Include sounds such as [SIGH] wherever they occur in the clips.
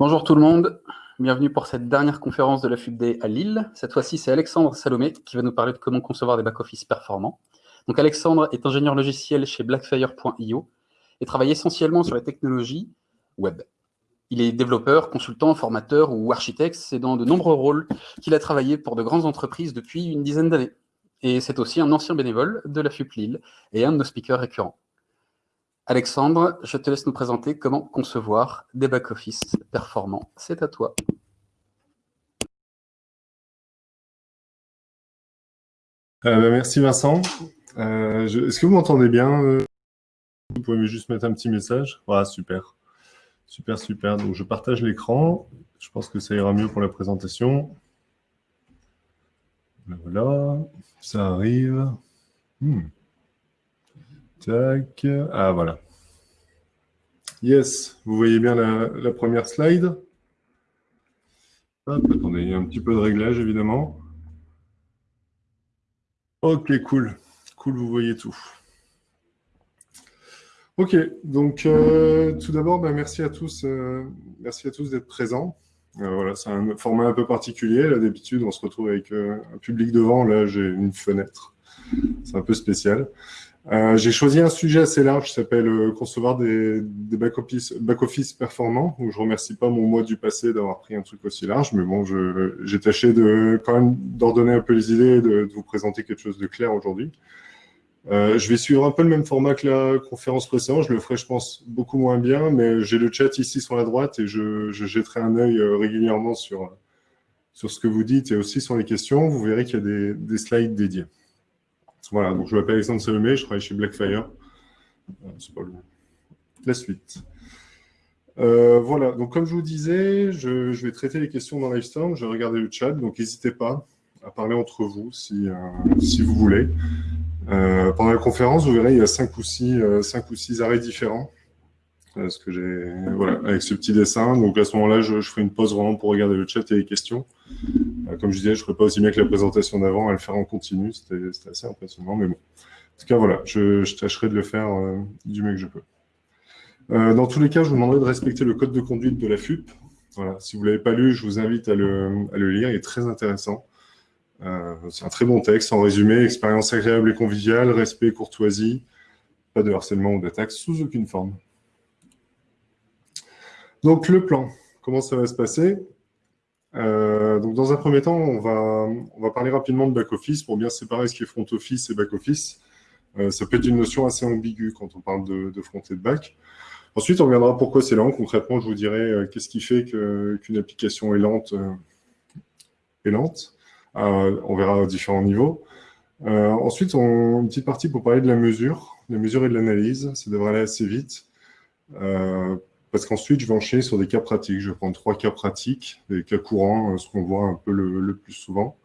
Bonjour tout le monde, bienvenue pour cette dernière conférence de la FUBD à Lille. Cette fois-ci, c'est Alexandre Salomé qui va nous parler de comment concevoir des back-office performants. Donc Alexandre est ingénieur logiciel chez Blackfire.io et travaille essentiellement sur les technologies web. Il est développeur, consultant, formateur ou architecte. C'est dans de nombreux rôles qu'il a travaillé pour de grandes entreprises depuis une dizaine d'années. Et c'est aussi un ancien bénévole de la FUP Lille et un de nos speakers récurrents. Alexandre, je te laisse nous présenter comment concevoir des back-office performants. C'est à toi. Euh, bah, merci Vincent. Euh, est-ce que vous m'entendez bien euh? Vous pouvez juste mettre un petit message? Voilà, super. Super, super. Donc je partage l'écran. Je pense que ça ira mieux pour la présentation. Voilà, ça arrive. Hmm. Ah, voilà. Yes, vous voyez bien la, première slide. attendez, il y a un petit peu de réglage, évidemment. Ok, cool. Cool, vous voyez tout. Ok, donc euh, tout d'abord, ben, merci à tous, euh, merci à tous d'être présents. Euh, voilà, c'est un format un peu particulier. Là, d'habitude, on se retrouve avec un public devant. Là, j'ai une fenêtre. C'est un peu spécial. Euh, j'ai choisi un sujet assez large qui s'appelle euh, concevoir des, back-office back performants. Donc, je remercie pas mon mois du passé d'avoir pris un truc aussi large, mais bon, j'ai tâché de quand même d'ordonner un peu les idées et de, vous présenter quelque chose de clair aujourd'hui. Euh, je vais suivre un peu le même format que la conférence précédente. Je le ferai, je pense, beaucoup moins bien, mais j'ai le chat ici sur la droite et je, je jetterai un œil régulièrement sur, sur ce que vous dites et aussi sur les questions. Vous verrez qu'il y a des slides dédiés. Voilà, donc je m'appelle Alexandre Salomé, je travaille chez Blackfire. Euh, c'est pas La suite. Euh, voilà, donc comme je vous disais, je, vais traiter les questions dans Livestorm, je vais regarder le chat, donc n'hésitez pas à parler entre vous si, euh, vous voulez. pendant la conférence, vous verrez, il y a cinq ou six arrêts différents. Voilà, avec ce petit dessin. Donc à ce moment-là, je, ferai une pause vraiment pour regarder le chat et les questions. Euh, comme je disais, je ne ferai pas aussi bien que la présentation d'avant, à le faire en continu. C'était assez impressionnant, mais bon. En tout cas, voilà, je, tâcherai de le faire euh, du mieux que je peux. Euh, dans tous les cas, je vous demanderai de respecter le code de conduite de la FUP. Si vous ne l'avez pas lu, je vous invite à le, lire, il est très intéressant. C'est un très bon texte, en résumé, expérience agréable et conviviale, respect, courtoisie, pas de harcèlement ou d'attaque sous aucune forme. Donc, le plan, comment ça va se passer? Euh, dans un premier temps, on va, parler rapidement de back-office pour bien séparer ce qui est front-office et back-office. Euh, ça peut être une notion assez ambiguë quand on parle de, de front et de back. Ensuite, on reviendra pourquoi c'est lent. Concrètement, je vous dirai euh, qu'est-ce qui fait qu'une application est lente. est lente. on verra à différents niveaux. ensuite, une petite partie pour parler de la mesure, la mesure et de l'analyse. Ça devrait aller assez vite. Parce qu'ensuite, je vais enchaîner sur des cas pratiques. Je vais prendre trois cas pratiques, des cas courants, euh, ce qu'on voit un peu le, plus souvent.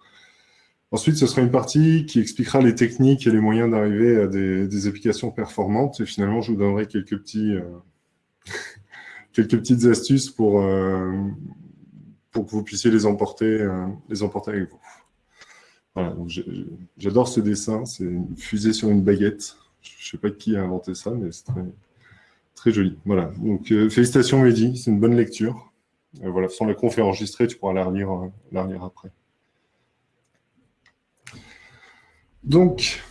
Ensuite, ce sera une partie qui expliquera les techniques et les moyens d'arriver à des, applications performantes. Et finalement, je vous donnerai quelques, euh, [LAUGHS] petites astuces pour, euh, pour que vous puissiez les emporter, les emporter avec vous. J'adore ce dessin. C'est une fusée sur une baguette. Je ne sais pas qui a inventé ça, mais c'est très, Très joli. Voilà. Donc, euh, félicitations, Mehdi. C'est une bonne lecture. Euh, voilà, sans la conf enregistrée, tu pourras la relire, euh, la après. Donc,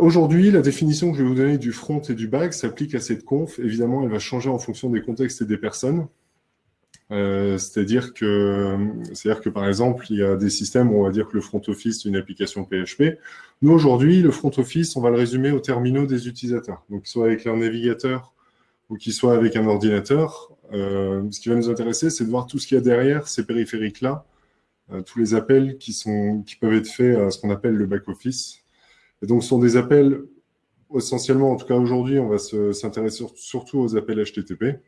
aujourd'hui, la définition que je vais vous donner du front et du back s'applique à cette conf. Évidemment, elle va changer en fonction des contextes et des personnes. C'est-à-dire que, que, par exemple, il y a des systèmes où on va dire que le front office, c'est une application PHP. Nous, aujourd'hui, le front office, on va le résumer aux terminaux des utilisateurs. Donc, soit avec leur navigateur ou qui soit avec un ordinateur. Euh, ce qui va nous intéresser, c'est de voir tout ce qu'il y a derrière ces périphériques-là, euh, tous les appels qui, sont, qui peuvent être faits à ce qu'on appelle le back-office. Et donc, ce sont des appels, essentiellement, en tout cas aujourd'hui, on va s'intéresser surtout aux appels HTTP.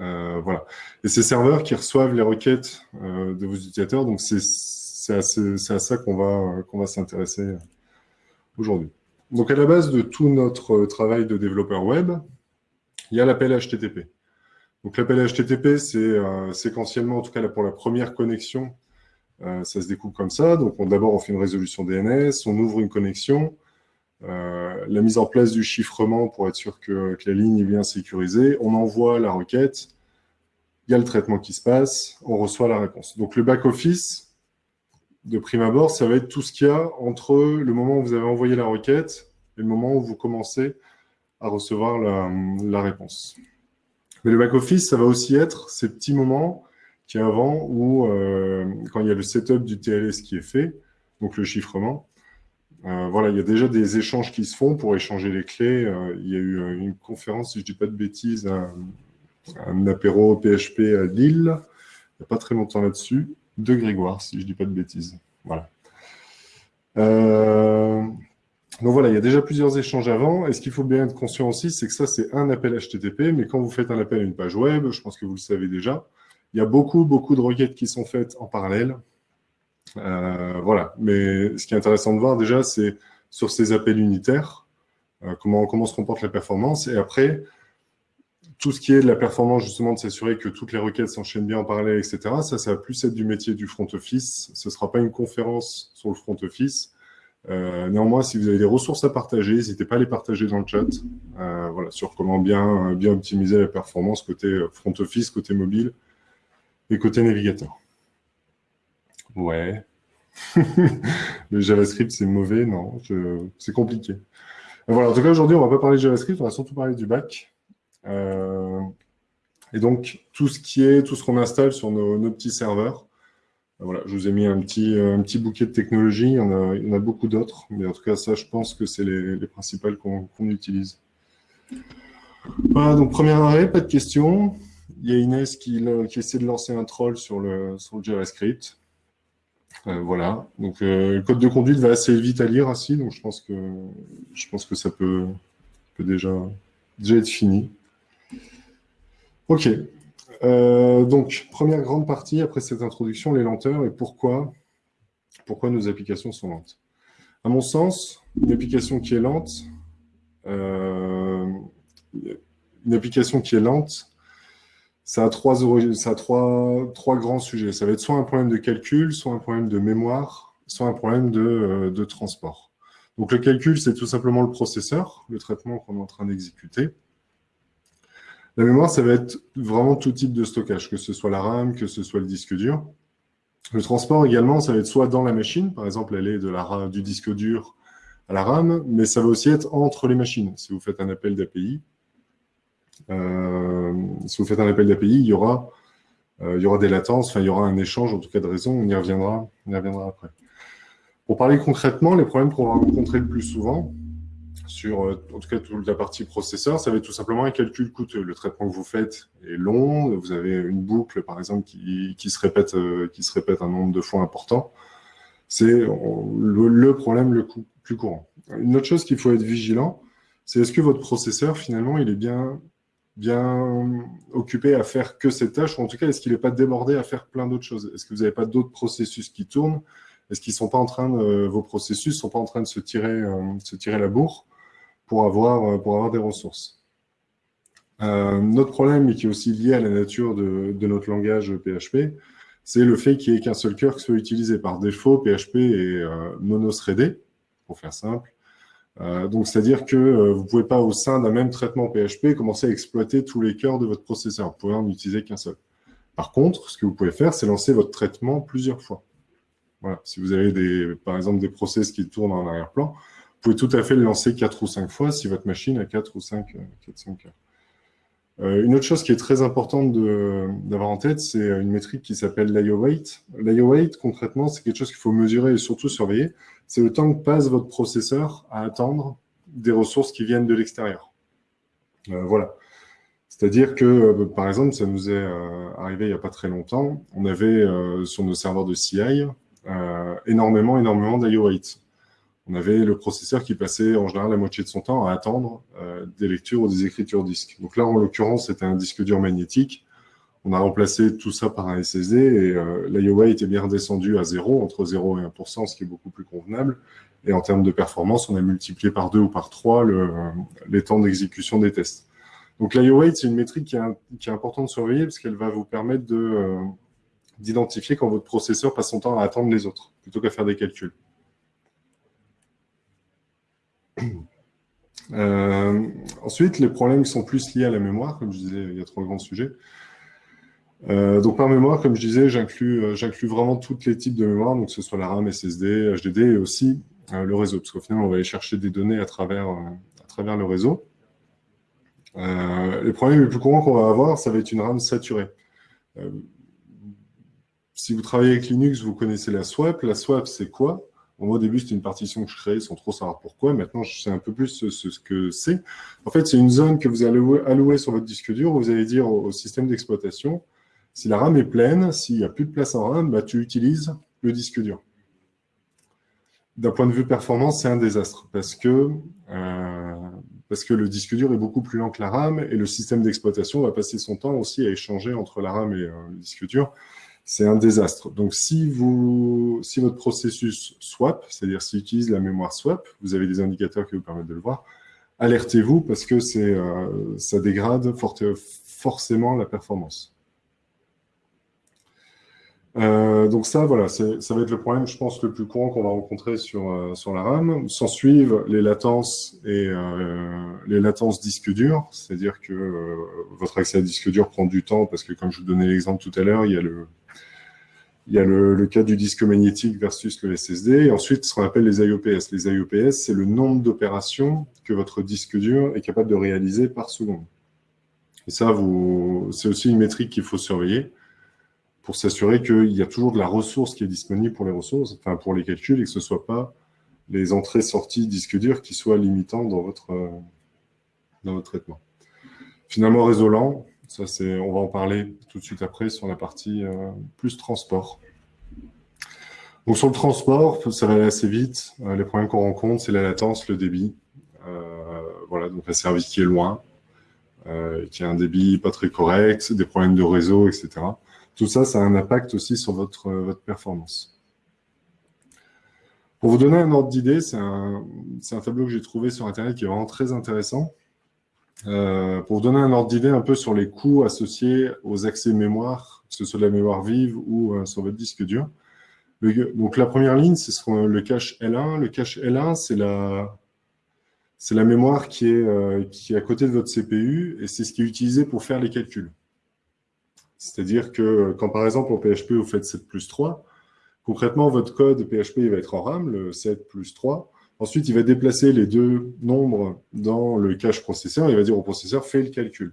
Euh, voilà. Et ces serveurs qui reçoivent les requêtes de vos utilisateurs, donc c'est à, à, ça qu'on va, qu'on va s'intéresser aujourd'hui. Donc, à la base de tout notre travail de développeur web, il y a l'appel HTTP. Donc l'appel HTTP, c'est euh, séquentiellement, en tout cas pour la première connexion, euh, ça se découpe comme ça. Donc d'abord, on fait une résolution DNS, on ouvre une connexion, euh, la mise en place du chiffrement pour être sûr que, la ligne est bien sécurisée, on envoie la requête, il y a le traitement qui se passe, on reçoit la réponse. Donc le back-office, de prime abord, ça va être tout ce qu'il y a entre le moment où vous avez envoyé la requête et le moment où vous commencez à recevoir la, réponse. Mais le back-office, ça va aussi être ces petits moments qui avant où, euh, quand il y a le setup du TLS qui est fait, donc le chiffrement, euh, voilà, il y a déjà des échanges qui se font pour échanger les clés. Euh, il y a eu une conférence, si je ne dis pas de bêtises, un, un apéro PHP à Lille, il n'y a pas très longtemps là-dessus, de Grégoire, si je ne dis pas de bêtises. Voilà. Donc voilà, il y a déjà plusieurs échanges avant. Et ce qu'il faut bien être conscient aussi, c'est que ça, c'est un appel HTTP. Mais quand vous faites un appel à une page web, je pense que vous le savez déjà, il y a beaucoup, beaucoup de requêtes qui sont faites en parallèle. Euh, voilà. Mais ce qui est intéressant de voir déjà, c'est sur ces appels unitaires, euh, comment, comment se comporte la performance. Et après, tout ce qui est de la performance, justement, de s'assurer que toutes les requêtes s'enchaînent bien en parallèle, etc., ça, ça va plus être du métier du front office. Ce ne sera pas une conférence sur le front office. Euh, néanmoins, si vous avez des ressources à partager, n'hésitez pas à les partager dans le chat. Euh, voilà, sur comment bien, bien optimiser la performance côté euh, front office, côté mobile et côté navigateur. Ouais. [LAUGHS] le JavaScript, c'est mauvais Non, c'est compliqué. Voilà, en tout cas, aujourd'hui, on ne va pas parler de JavaScript, on va surtout parler du bac. Euh, et donc, tout ce qui est, tout ce qu'on installe sur nos, petits serveurs, euh, voilà, je vous ai mis un petit, euh, un petit bouquet de technologies, il y en a, beaucoup d'autres, mais en tout cas, ça, je pense que c'est les, les, principales qu'on utilise. Voilà, donc premier arrêt, pas de questions. Il y a Inès qui, essaie de lancer un troll sur le, sur le JavaScript. voilà, donc le code de conduite va assez vite à lire ainsi, donc je pense que, je pense que ça peut, peut déjà, déjà être fini. Ok. Euh, donc, première grande partie, après cette introduction, les lenteurs et pourquoi, pourquoi nos applications sont lentes. À mon sens, une application qui est lente, euh, une application qui est lente, ça a, trois, ça a trois, trois, grands sujets. Ça va être soit un problème de calcul, soit un problème de mémoire, soit un problème de, euh, de transport. Donc le calcul, c'est tout simplement le processeur, le traitement qu'on est en train d'exécuter. La mémoire, ça va être vraiment tout type de stockage, que ce soit la RAM, que ce soit le disque dur. Le transport également, ça va être soit dans la machine, par exemple, est de la, du disque dur à la RAM, mais ça va aussi être entre les machines. Si vous faites un appel d'API, euh, si vous faites un appel d'API, il y aura, euh, il y aura des latences, enfin, il y aura un échange, en tout cas de raison, on y reviendra, on y reviendra après. Pour parler concrètement, les problèmes qu'on va rencontrer le plus souvent, sur, euh, en tout cas, toute la partie processeur, ça va être tout simplement un calcul coûteux. Le traitement que vous faites est long, vous avez une boucle, par exemple, qui, se, répète, euh, qui se répète un nombre de fois important. C'est le, problème le plus courant. Une autre chose qu'il faut être vigilant, c'est est-ce que votre processeur, finalement, il est bien, bien occupé à faire que cette tâche, ou en tout cas, est-ce qu'il n'est pas débordé à faire plein d'autres choses? Est-ce que vous n'avez pas d'autres processus qui tournent? Est-ce qu'ils sont pas en train vos processus sont pas en train de se tirer, euh, se tirer la bourre? Pour avoir, euh, pour avoir des ressources. Euh, notre problème, qui est aussi lié à la nature de, notre langage PHP, c'est le fait qu'il n'y ait qu'un seul cœur qui soit utilisé. Par défaut, PHP est euh, mono-threadé, pour faire simple. donc, c'est-à-dire que vous ne pouvez pas, au sein d'un même traitement PHP, commencer à exploiter tous les cœurs de votre processeur. Vous pouvez en utiliser qu'un seul. Par contre, ce que vous pouvez faire, c'est lancer votre traitement plusieurs fois. Voilà. Si vous avez, des, par exemple, des process qui tournent en arrière-plan, vous pouvez tout à fait le lancer 4 ou 5 fois si votre machine a 4 ou 5, 4, 5 euh, une autre chose qui est très importante d'avoir en tête, c'est une métrique qui s'appelle l'IO weight. L'IO weight, concrètement, c'est quelque chose qu'il faut mesurer et surtout surveiller. C'est le temps que passe votre processeur à attendre des ressources qui viennent de l'extérieur. Euh, voilà. C'est-à-dire que, euh, par exemple, ça nous est arrivé il n'y a pas très longtemps, on avait sur nos serveurs de CI énormément, énormément d'IO weight on avait le processeur qui passait en général la moitié de son temps à attendre euh, des lectures ou des écritures disques. Donc là, en l'occurrence, c'était un disque dur magnétique. On a remplacé tout ça par un SSD et euh, l'IOA était bien redescendu à 0, entre 0 et 1%, ce qui est beaucoup plus convenable. Et en termes de performance, on a multiplié par 2 ou par 3 le, les temps d'exécution des tests. Donc l'IO c'est une métrique qui est, qui est importante de surveiller parce qu'elle va vous permettre euh, d'identifier quand votre processeur passe son temps à attendre les autres, plutôt qu'à faire des calculs. [CLEARS THROAT] Euh, ensuite, les problèmes sont plus liés à la mémoire, comme je disais, il y a trois grands sujets. Euh, donc par mémoire, comme je disais, j'inclus vraiment tous les types de mémoire, donc que ce soit la RAM, SSD, HDD et aussi le réseau, parce qu'au final, on va aller chercher des données à travers, à travers le réseau. les problèmes les plus courants qu'on va avoir, ça va être une RAM saturée. si vous travaillez avec Linux, vous connaissez la swap. La swap, c'est quoi? Au début, c'était une partition que je créais sans trop savoir pourquoi. Maintenant, je sais un peu plus ce, que c'est. En fait, c'est une zone que vous allez allouer sur votre disque dur. Vous allez dire au, système d'exploitation, si la RAM est pleine, s'il n'y a plus de place en RAM, bah, tu utilises le disque dur. D'un point de vue performance, c'est un désastre parce que, euh, le disque dur est beaucoup plus lent que la RAM et le système d'exploitation va passer son temps aussi à échanger entre la RAM et euh, le disque dur c'est un désastre. Donc, si, vous, si votre processus swap, c'est-à-dire s'il utilise la mémoire swap, vous avez des indicateurs qui vous permettent de le voir, alertez-vous parce que euh, ça dégrade forcément la performance. Euh, donc ça, voilà, ça va être le problème, je pense, le plus courant qu'on va rencontrer sur, euh, la RAM. S'en suivent les latences et les latences disque dur, c'est-à-dire que votre accès à disque dur prend du temps parce que, comme je vous donnais l'exemple tout à l'heure, il y a le, il y a le, cas du disque magnétique versus le SSD. Et ensuite, ce qu'on appelle les IOPS. Les IOPS, c'est le nombre d'opérations que votre disque dur est capable de réaliser par seconde. Et ça, c'est aussi une métrique qu'il faut surveiller pour s'assurer qu'il y a toujours de la ressource qui est disponible pour les ressources, enfin pour les calculs, et que ce ne soit pas les entrées-sorties disque dur qui soient limitants dans votre, dans votre traitement. Finalement, réseau on va en parler tout de suite après sur la partie euh, plus transport. Donc sur le transport, ça va aller assez vite. Euh, les problèmes qu'on rencontre, c'est la latence, le débit. Euh, voilà, donc un service qui est loin, qui a un débit pas très correct, des problèmes de réseau, etc. Tout ça, ça a un impact aussi sur votre, votre performance. Pour vous donner un ordre d'idée, c'est un, tableau que j'ai trouvé sur Internet qui est vraiment très intéressant. Euh, pour donner un ordre d'idée un peu sur les coûts associés aux accès mémoire, que ce soit de la mémoire vive ou euh, sur votre disque dur. donc la première ligne, c'est le cache L1. Le cache L1, c'est la, c'est la mémoire qui est, euh, qui est à côté de votre CPU et c'est ce qui est utilisé pour faire les calculs. C'est-à-dire que quand par exemple en PHP vous faites 7 plus 3, concrètement votre code PHP il va être en RAM, le 7 plus 3, Ensuite, il va déplacer les deux nombres dans le cache processeur. Il va dire au processeur, fais le calcul.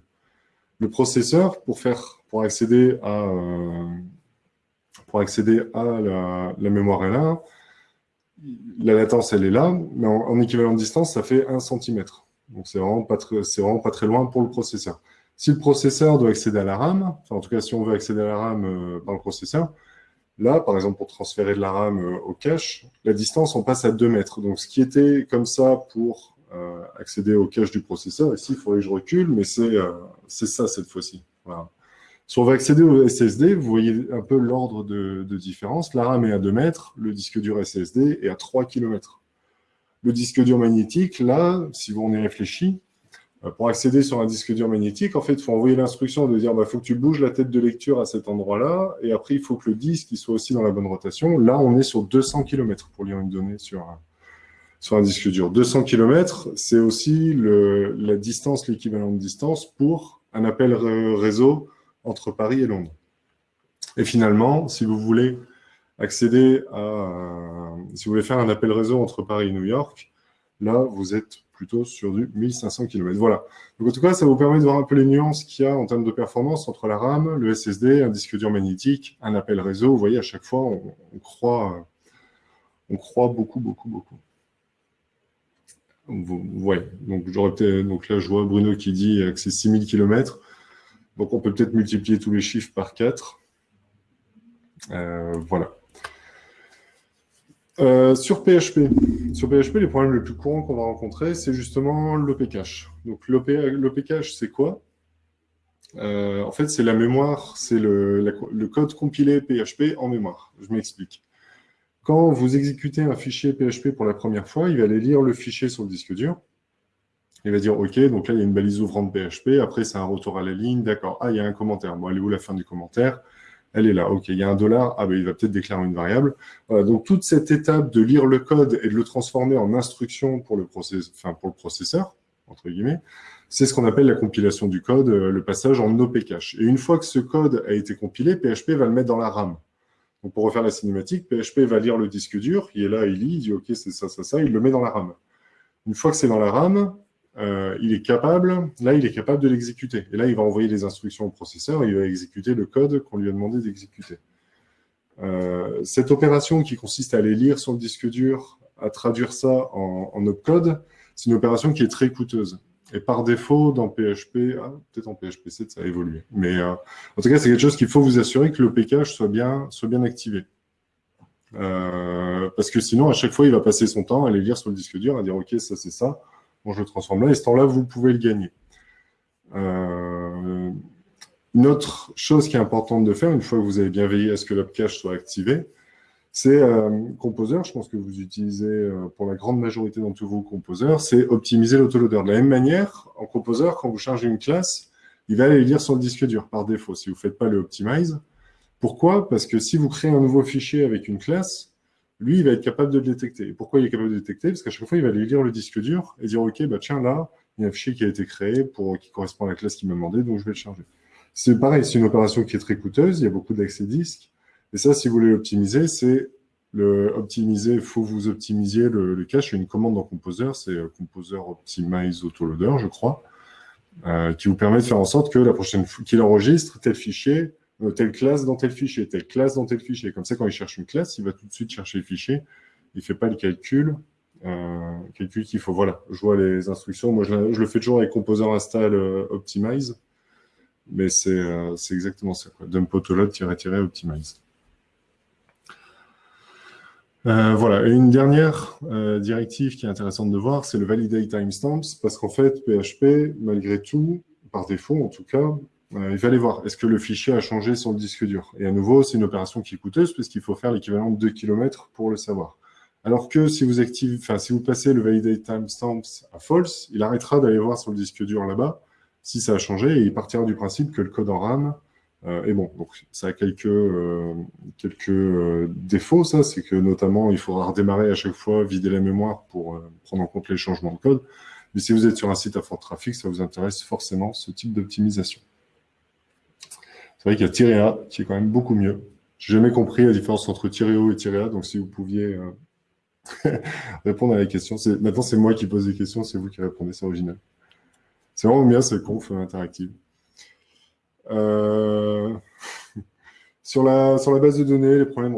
Le processeur, pour, faire, pour accéder à, euh, pour accéder à la, mémoire L1, la latence, elle est là, mais en, équivalent de distance, ça fait 1 cm. Donc, c'est vraiment, vraiment pas très loin pour le processeur. Si le processeur doit accéder à la RAM, en tout cas, si on veut accéder à la RAM euh, par le processeur, Là, par exemple, pour transférer de la RAM euh, au cache, la distance, on passe à 2 mètres. Donc, ce qui était comme ça pour euh, accéder au cache du processeur, ici, il faudrait que je recule, mais c'est euh, ça cette fois-ci. Si on va accéder au SSD, vous voyez un peu l'ordre de, de, différence. La RAM est à 2 mètres, le disque dur SSD est à 3 km. Le disque dur magnétique, là, si on y réfléchit, pour accéder sur un disque dur magnétique, en fait, il faut envoyer l'instruction de dire, il bah, faut que tu bouges la tête de lecture à cet endroit-là, et après, il faut que le disque soit aussi dans la bonne rotation. Là, on est sur 200 km pour lire une donnée sur un, sur un disque dur. 200 km, c'est aussi le, la distance, l'équivalent de distance pour un appel réseau entre Paris et Londres. Et finalement, si vous voulez accéder à, si vous voulez faire un appel réseau entre Paris et New York, là, vous êtes plutôt sur du 1500 km. Voilà. Donc en tout cas, ça vous permet de voir un peu les nuances qu'il y a en termes de performance entre la RAM, le SSD, un disque dur magnétique, un appel réseau. Vous voyez, à chaque fois, on, croit, on croit beaucoup, beaucoup, beaucoup. Vous, donc, donc là, je vois Bruno qui dit que c'est 6000 km. Donc on peut peut-être multiplier tous les chiffres par 4. Euh, voilà. Euh, sur PHP, les problèmes les plus courants qu'on va rencontrer, c'est justement l'OP cache. Donc l'OP cache, c'est quoi? Euh, En fait, c'est la mémoire, c'est le, code compilé PHP en mémoire. Je m'explique. Quand vous exécutez un fichier PHP pour la première fois, il va aller lire le fichier sur le disque dur. Il va dire, OK, donc là, il y a une balise ouvrante PHP. Après, c'est un retour à la ligne. D'accord. Ah, il y a un commentaire. Bon, où la fin du commentaire? Elle est là. OK, il y a un dollar, ah ben il va peut-être déclarer une variable. donc toute cette étape de lire le code et de le transformer en instruction pour le, enfin, pour le processeur, entre guillemets, c'est ce qu'on appelle la compilation du code, euh, le passage en OP cache. Et une fois que ce code a été compilé, PHP va le mettre dans la RAM. Donc pour refaire la cinématique, PHP va lire le disque dur, il est là, il lit, il dit OK, c'est ça, ça, ça, il le met dans la RAM. Une fois que c'est dans la RAM, euh, il est capable, là, il est capable de l'exécuter. Et là, il va envoyer les instructions au processeur et il va exécuter le code qu'on lui a demandé d'exécuter. Euh, cette opération qui consiste à aller lire sur le disque dur, à traduire ça en, en opcode, c'est une opération qui est très coûteuse. Et par défaut, dans PHP, ah, peut-être en PHP 7, ça a évolué. Mais euh, en tout cas, c'est quelque chose qu'il faut vous assurer que le PKage soit bien, soit bien activé. Parce que sinon, à chaque fois, il va passer son temps à aller lire sur le disque dur, à dire « Ok, ça, c'est ça. Bon, je le transforme là. » Et ce temps-là, vous pouvez le gagner. Euh, une autre chose qui est importante de faire, une fois que vous avez bien veillé à ce que l'upcache soit activé, c'est euh, Composer, je pense que vous utilisez euh, pour la grande majorité d'entre vous Composer, c'est optimiser l'autoloader. De la même manière, en Composer, quand vous chargez une classe, il va aller lire sur le disque dur par défaut, si vous ne faites pas le optimize. Pourquoi? Parce que si vous créez un nouveau fichier avec une classe, lui, il va être capable de le détecter. Et pourquoi il est capable de le détecter? Parce qu'à chaque fois, il va aller lire le disque dur et dire, OK, bah tiens, là, il y a un fichier qui a été créé pour, qui correspond à la classe qui m'a demandé, donc je vais le charger. C'est pareil, c'est une opération qui est très coûteuse, il y a beaucoup d'accès disques. Et ça, si vous voulez l'optimiser, c'est le optimiser, il faut vous optimiser le, cache. Il y a une commande dans Composer, c'est euh, Composer Optimize Autoloader, je crois, euh, qui vous permet de faire en sorte que la prochaine qu'il enregistre tel fichier, euh, telle classe dans tel fichier, telle classe dans tel fichier. Comme ça, quand il cherche une classe, il va tout de suite chercher le fichier. Il ne fait pas le calcul. calcul qu'il faut, voilà, je vois les instructions. Moi, je, le fais toujours avec Composer Install Optimize. Mais c'est exactement ça, quoi. Dump autoload-optimize. Euh, voilà, et une dernière euh, directive qui est intéressante de voir, c'est le validate timestamps, parce qu'en fait, PHP, malgré tout, par défaut en tout cas, euh, il aller voir, est-ce que le fichier a changé sur le disque dur? Et à nouveau, c'est une opération qui est coûteuse, puisqu'il faut faire l'équivalent de 2 km pour le savoir. Alors que si vous, activez, enfin, si vous passez le validate timestamps à false, il arrêtera d'aller voir sur le disque dur là-bas si ça a changé, et il partira du principe que le code en RAM euh, et bon, donc ça a quelques, euh, quelques euh, défauts, ça, c'est que notamment, il faudra redémarrer à chaque fois, vider la mémoire pour prendre en compte les changements de code. Mais si vous êtes sur un site à fort trafic, ça vous intéresse forcément ce type d'optimisation. C'est vrai qu'il y a Tirea qui est quand même beaucoup mieux. J'ai jamais compris la différence entre Tireo et Tirea, donc si vous pouviez [LAUGHS] répondre à la question. Maintenant, c'est moi qui pose des questions, c'est vous qui répondez, c'est original. C'est vraiment bien, c'est conf interactive. Euh, [LAUGHS] sur, la, sur la base de données, les problèmes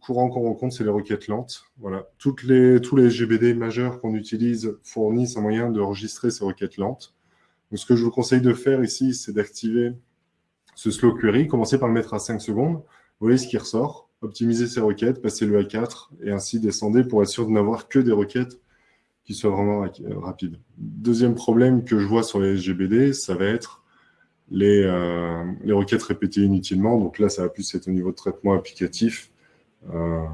courants qu'on rencontre, c'est les requêtes lentes. Voilà. Les, tous les GBD majeurs qu'on utilise fournissent un moyen de enregistrer ces requêtes lentes. Donc, ce que je vous conseille de faire ici, c'est d'activer ce slow query, commencer par le mettre à 5 secondes. Voyez ce qui ressort. Optimiser ces requêtes, passer le A4 et ainsi descendre pour être sûr de n'avoir que des requêtes qui soient vraiment rapides. Deuxième problème que je vois sur les GBD, ça va être les, euh, les requêtes répétées inutilement. Donc là, ça va plus être au niveau de traitement applicatif. Euh,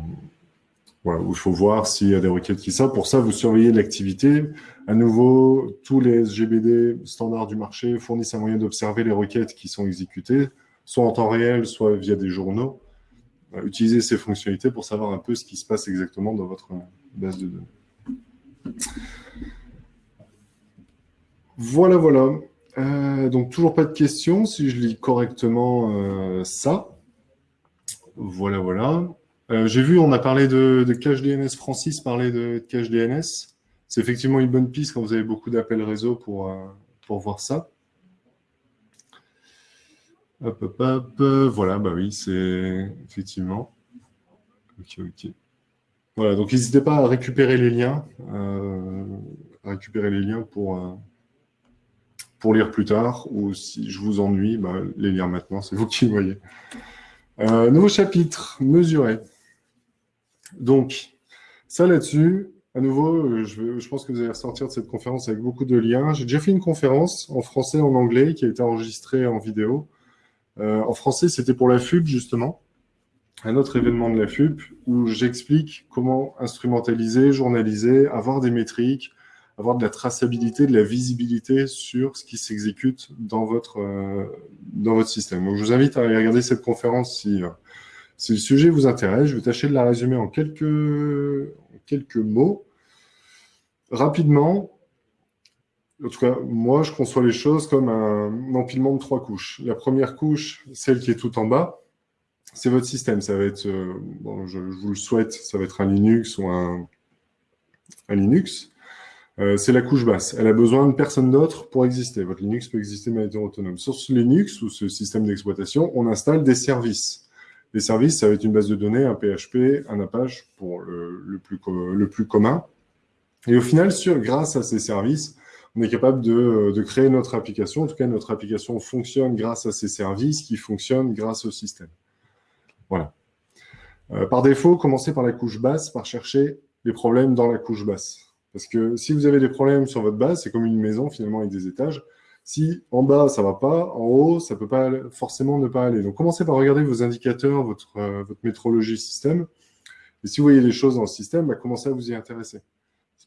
il faut voir s'il y a des requêtes qui sortent. Pour ça, vous surveillez l'activité. À nouveau, tous les GBD standards du marché fournissent un moyen d'observer les requêtes qui sont exécutées, soit en temps réel, soit via des journaux. Utilisez ces fonctionnalités pour savoir un peu ce qui se passe exactement dans votre base de données. Voilà, voilà. Euh, donc, toujours pas de questions, si je lis correctement euh, ça. Voilà, voilà. Euh, j'ai vu, on a parlé de, cache DNS, Francis parlait de, cache DNS. C'est effectivement une bonne piste quand vous avez beaucoup d'appels réseau pour, pour voir ça. Hop, hop, hop. Voilà, bah oui, c'est effectivement. Ok, ok. Voilà, donc n'hésitez pas à récupérer les liens, à récupérer les liens pour pour lire plus tard, ou si je vous ennuie, bah, les lire maintenant, c'est vous qui voyez. Euh, nouveau chapitre, mesurer. Donc, ça là-dessus, à nouveau, euh, je, pense que vous allez ressortir de cette conférence avec beaucoup de liens. J'ai déjà fait une conférence en français en anglais qui a été enregistrée en vidéo. Euh, en français, c'était pour la FUB, justement, un autre événement de la FUB, où j'explique comment instrumentaliser, journaliser, avoir des métriques, avoir de la traçabilité, de la visibilité sur ce qui s'exécute dans votre euh, dans votre système. Donc, je vous invite à aller regarder cette conférence si, si le sujet vous intéresse. Je vais tâcher de la résumer en quelques, mots. Rapidement, en tout cas, moi, je conçois les choses comme un empilement de trois couches. La première couche, celle qui est tout en bas, c'est votre système. Ça va être, euh, bon, je, vous le souhaite, ça va être un Linux ou un, Linux. Euh, c'est la couche basse. Elle a besoin de personne d'autre pour exister. Votre Linux peut exister de manière autonome. Sur ce Linux ou ce système d'exploitation, on installe des services. Les services, ça va être une base de données, un PHP, un Apache pour le, plus, commun. Et au final, sur, grâce à ces services, on est capable de, de, créer notre application. En tout cas, notre application fonctionne grâce à ces services qui fonctionnent grâce au système. Voilà. Euh, par défaut, commencez par la couche basse, par chercher les problèmes dans la couche basse. Parce que si vous avez des problèmes sur votre base, c'est comme une maison finalement avec des étages. Si en bas ça va pas, en haut ça peut pas forcément ne pas aller. Donc commencez par regarder vos indicateurs, votre, euh, votre métrologie système. Et si vous voyez les choses dans le système, bah, commencez à vous y intéresser.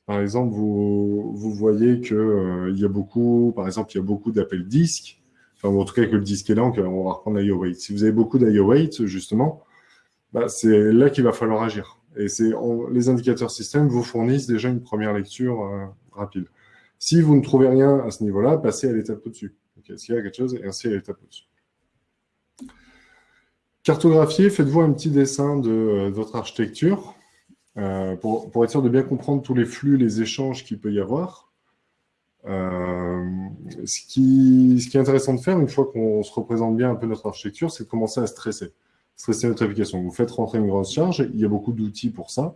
Par exemple, vous, voyez qu'il euh, y a beaucoup, par exemple, il y a beaucoup d'appels disques, en tout cas que le disque est lent, on va reprendre l'IO weight. Si vous avez beaucoup d'IO weight, justement, bah, c'est là qu'il va falloir agir. Et c'est les indicateurs système vous fournissent déjà une première lecture euh, rapide. Si vous ne trouvez rien à ce niveau-là, passez à l'étape au-dessus. S'il y a quelque chose, et ainsi à l'étape au-dessus. Cartographier, faites-vous un petit dessin de, euh, votre architecture euh, pour, être sûr de bien comprendre tous les flux, les échanges qu'il peut y avoir. ce, qui, ce qui est intéressant de faire, une fois qu'on se représente bien un peu notre architecture, c'est de commencer à stresser stresser notre application. Vous faites rentrer une grosse charge, il y a beaucoup d'outils pour ça.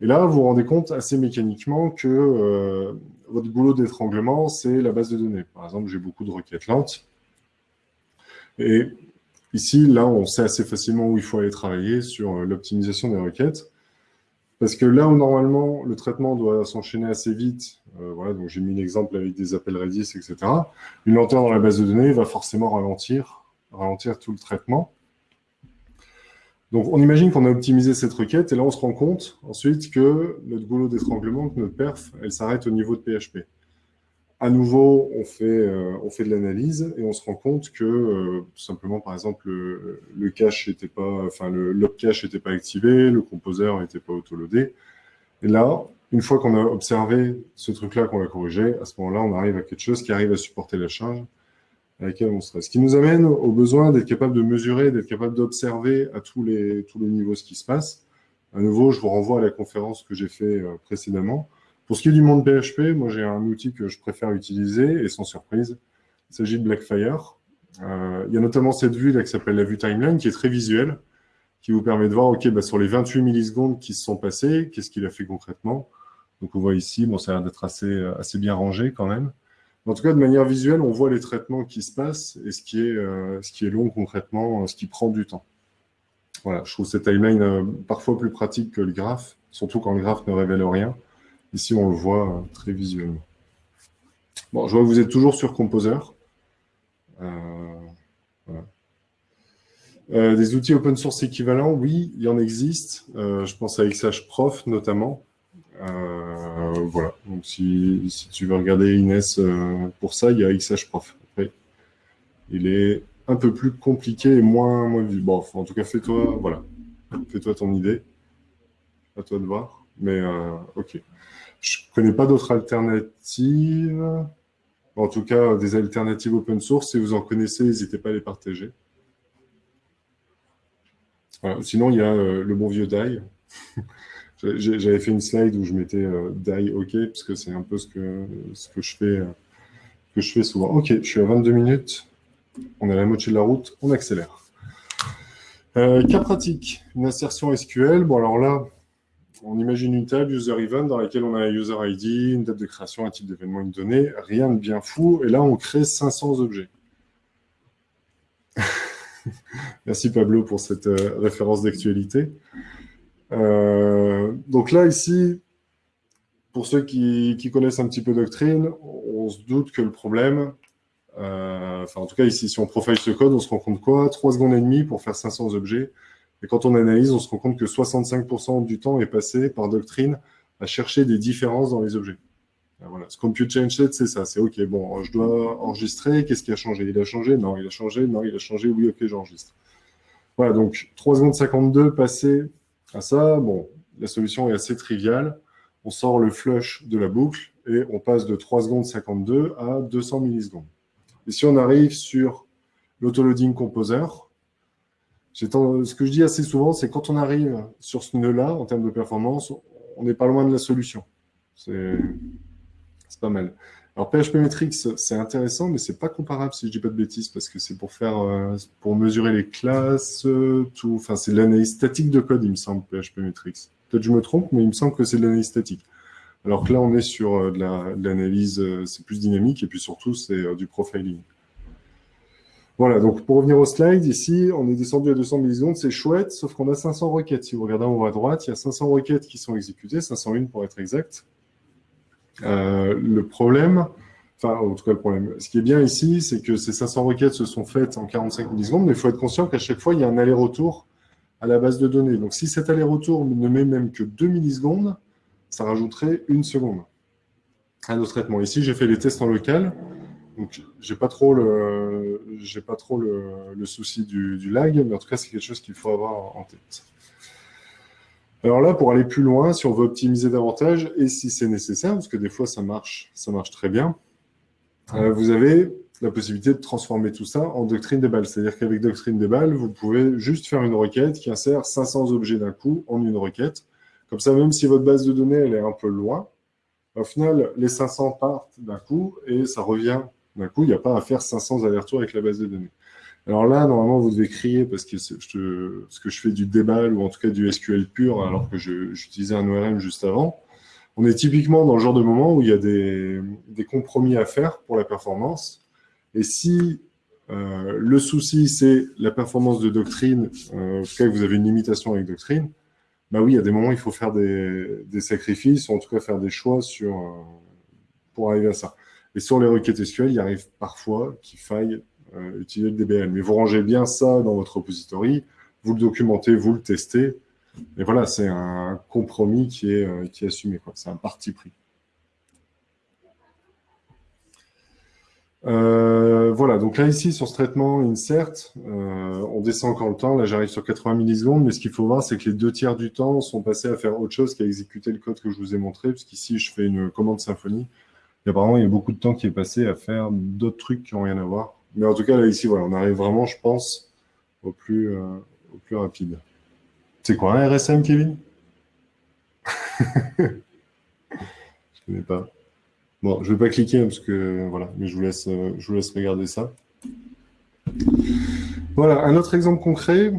Et là, vous vous rendez compte assez mécaniquement que euh, votre boulot d'étranglement, c'est la base de données. Par exemple, j'ai beaucoup de requêtes lentes. Et ici, là, on sait assez facilement où il faut aller travailler sur euh, l'optimisation des requêtes. Parce que là où normalement le traitement doit s'enchaîner assez vite, euh, voilà, donc j'ai mis l'exemple avec des appels Redis, etc. Une lenteur dans la base de données va forcément ralentir, ralentir tout le traitement. Donc, on imagine qu'on a optimisé cette requête, et là, on se rend compte ensuite que notre goulot d'étranglement, notre perf, elle s'arrête au niveau de PHP. À nouveau, on fait, euh, on fait de l'analyse, et on se rend compte que, euh, tout simplement, par exemple, le, cache n'était pas, enfin, le lock cache n'était pas activé, le composeur n'était pas autoloadé. Et là, une fois qu'on a observé ce truc-là, qu'on l'a corrigé, à ce moment-là, on arrive à quelque chose qui arrive à supporter la charge, Ce qui nous amène au besoin d'être capable de mesurer, d'être capable d'observer à tous les, tous les niveaux ce qui se passe. À nouveau, je vous renvoie à la conférence que j'ai fait euh, précédemment. Pour ce qui est du monde PHP, moi j'ai un outil que je préfère utiliser, et sans surprise, il s'agit de Blackfire. Euh, il y a notamment cette vue là qui s'appelle la vue timeline, qui est très visuelle, qui vous permet de voir, OK, bah, sur les 28 millisecondes qui se sont passées, qu'est-ce qu'il a fait concrètement. Donc on voit ici, bon, ça a l'air d'être assez, assez bien rangé quand même. En tout cas, de manière visuelle, on voit les traitements qui se passent et ce qui est, euh, long concrètement, ce qui prend du temps. Voilà, je trouve cette timeline euh, parfois plus pratique que le graphe, surtout quand le graphe ne révèle rien. Ici, on le voit euh, très visuellement. Bon, je vois que vous êtes toujours sur Composer. des outils open source équivalents, oui, il y en existe. je pense à XH Prof notamment. Euh, voilà, donc si, tu veux regarder Inès euh, pour ça, il y a XH Prof. Il est un peu plus compliqué et moins, moins. Bon, en tout cas, fais-toi voilà, fais-toi ton idée. À toi de voir. Mais euh, ok. Je connais pas d'autres alternatives. En tout cas, des alternatives open source. Si vous en connaissez, n'hésitez pas à les partager. Sinon, il y a le bon vieux DAI. [LAUGHS] J'avais fait une slide où je mettais euh, die OK, parce que c'est un peu ce que, euh, je fais souvent. OK, je suis à 22 minutes. On est à la moitié de la route, on accélère. Euh, cas pratique, une insertion SQL. Bon, alors là, on imagine une table user event dans laquelle on a un user ID, une date de création, un type d'événement, une donnée, rien de bien fou. Et là, on crée 500 objets. [LAUGHS] Merci Pablo pour cette référence d'actualité. Euh, donc là, ici, pour ceux qui, connaissent un petit peu Doctrine, on se doute que le problème, euh, enfin en tout cas ici, si on profile ce code, on se rend compte quoi? 3 secondes et demie pour faire 500 objets. Et quand on analyse, on se rend compte que 65% du temps est passé par Doctrine à chercher des différences dans les objets. Voilà, ce compute change set, c'est ça. C'est OK, bon, je dois enregistrer. Qu'est-ce qui a changé? Il a changé? Non, il a changé. Non, il a changé. Oui, OK, j'enregistre. Voilà, donc 3 secondes 52 passées à ça, bon, la solution est assez triviale. on sort le flush de la boucle et on passe de 3 secondes 52 à 200 millisecondes. Et si on arrive sur l'autoloading composer, ce que je dis assez souvent, c'est quand on arrive sur ce nœud-là, en termes de performance, on n'est pas loin de la solution. C'est pas mal. Alors PHP Metrics, c'est intéressant, mais c'est pas comparable si je dis pas de bêtises, parce que c'est pour faire, euh, pour mesurer les classes, tout. Enfin, c'est l'analyse statique de code, il me semble, PHP Metrics. Peut-être je me trompe, mais il me semble que c'est de l'analyse statique. Alors que là, on est sur euh, de l'analyse, euh, c'est plus dynamique, et puis surtout, c'est du profiling. Voilà, donc pour revenir au slide, ici, on est descendu à 200 millisecondes, c'est chouette, sauf qu'on a 500 requêtes. Si vous regardez en haut à droite, il y a 500 requêtes qui sont exécutées, 501 pour être exact. Euh, le problème, enfin, en tout cas, le problème, ce qui est bien ici, c'est que ces 500 requêtes se sont faites en 45 millisecondes, mais il faut être conscient qu'à chaque fois, il y a un aller-retour à la base de données. Donc, si cet aller-retour ne met même que 2 millisecondes, ça rajouterait une seconde à nos traitements. Ici, j'ai fait les tests en local. Donc, j'ai pas trop le, pas trop le, souci du, lag, mais en tout cas, c'est quelque chose qu'il faut avoir en tête. Alors là, pour aller plus loin, si on veut optimiser davantage, et si c'est nécessaire, parce que des fois, ça marche, ça marche très bien, euh, vous avez la possibilité de transformer tout ça en doctrine des balles. C'est-à-dire qu'avec doctrine des balles, vous pouvez juste faire une requête qui insère 500 objets d'un coup en une requête. Comme ça, même si votre base de données elle est un peu loin, au final, les 500 partent d'un coup et ça revient d'un coup, il n'y a pas à faire 500 allers-retours avec la base de données. Alors là, normalement, vous devez crier parce que, je, ce que je fais du débal ou en tout cas du SQL pur alors que j'utilisais un ORM juste avant. On est typiquement dans le genre de moment où il y a des, compromis à faire pour la performance. Et si euh, le souci, c'est la performance de Doctrine, euh, en tout cas que vous avez une limitation avec Doctrine, bah oui, il y a des moments où il faut faire des, sacrifices, ou en tout cas faire des choix sur, euh, pour arriver à ça. Et sur les requêtes SQL, il arrive parfois qu'il faille utiliser le DBL. Mais vous rangez bien ça dans votre repository, vous le documentez, vous le testez. Et voilà, c'est un compromis qui est, euh, qui est assumé. C'est un parti pris. Euh, voilà, donc là ici sur ce traitement insert, on descend encore le temps, là j'arrive sur 80 millisecondes, mais ce qu'il faut voir c'est que les deux tiers du temps sont passés à faire autre chose qu'à exécuter le code que je vous ai montré, puisqu'ici je fais une commande Symfony, et apparemment, il y a beaucoup de temps qui est passé à faire d'autres trucs qui n'ont rien à voir. Mais en tout cas, là, ici, voilà, on arrive vraiment, je pense, au plus, euh, rapide. C'est quoi un RSM, Kevin? [LAUGHS] Je connais pas. Bon, je vais pas cliquer parce que voilà, mais je vous laisse, euh, je vous laisse regarder ça. Voilà, un autre exemple concret.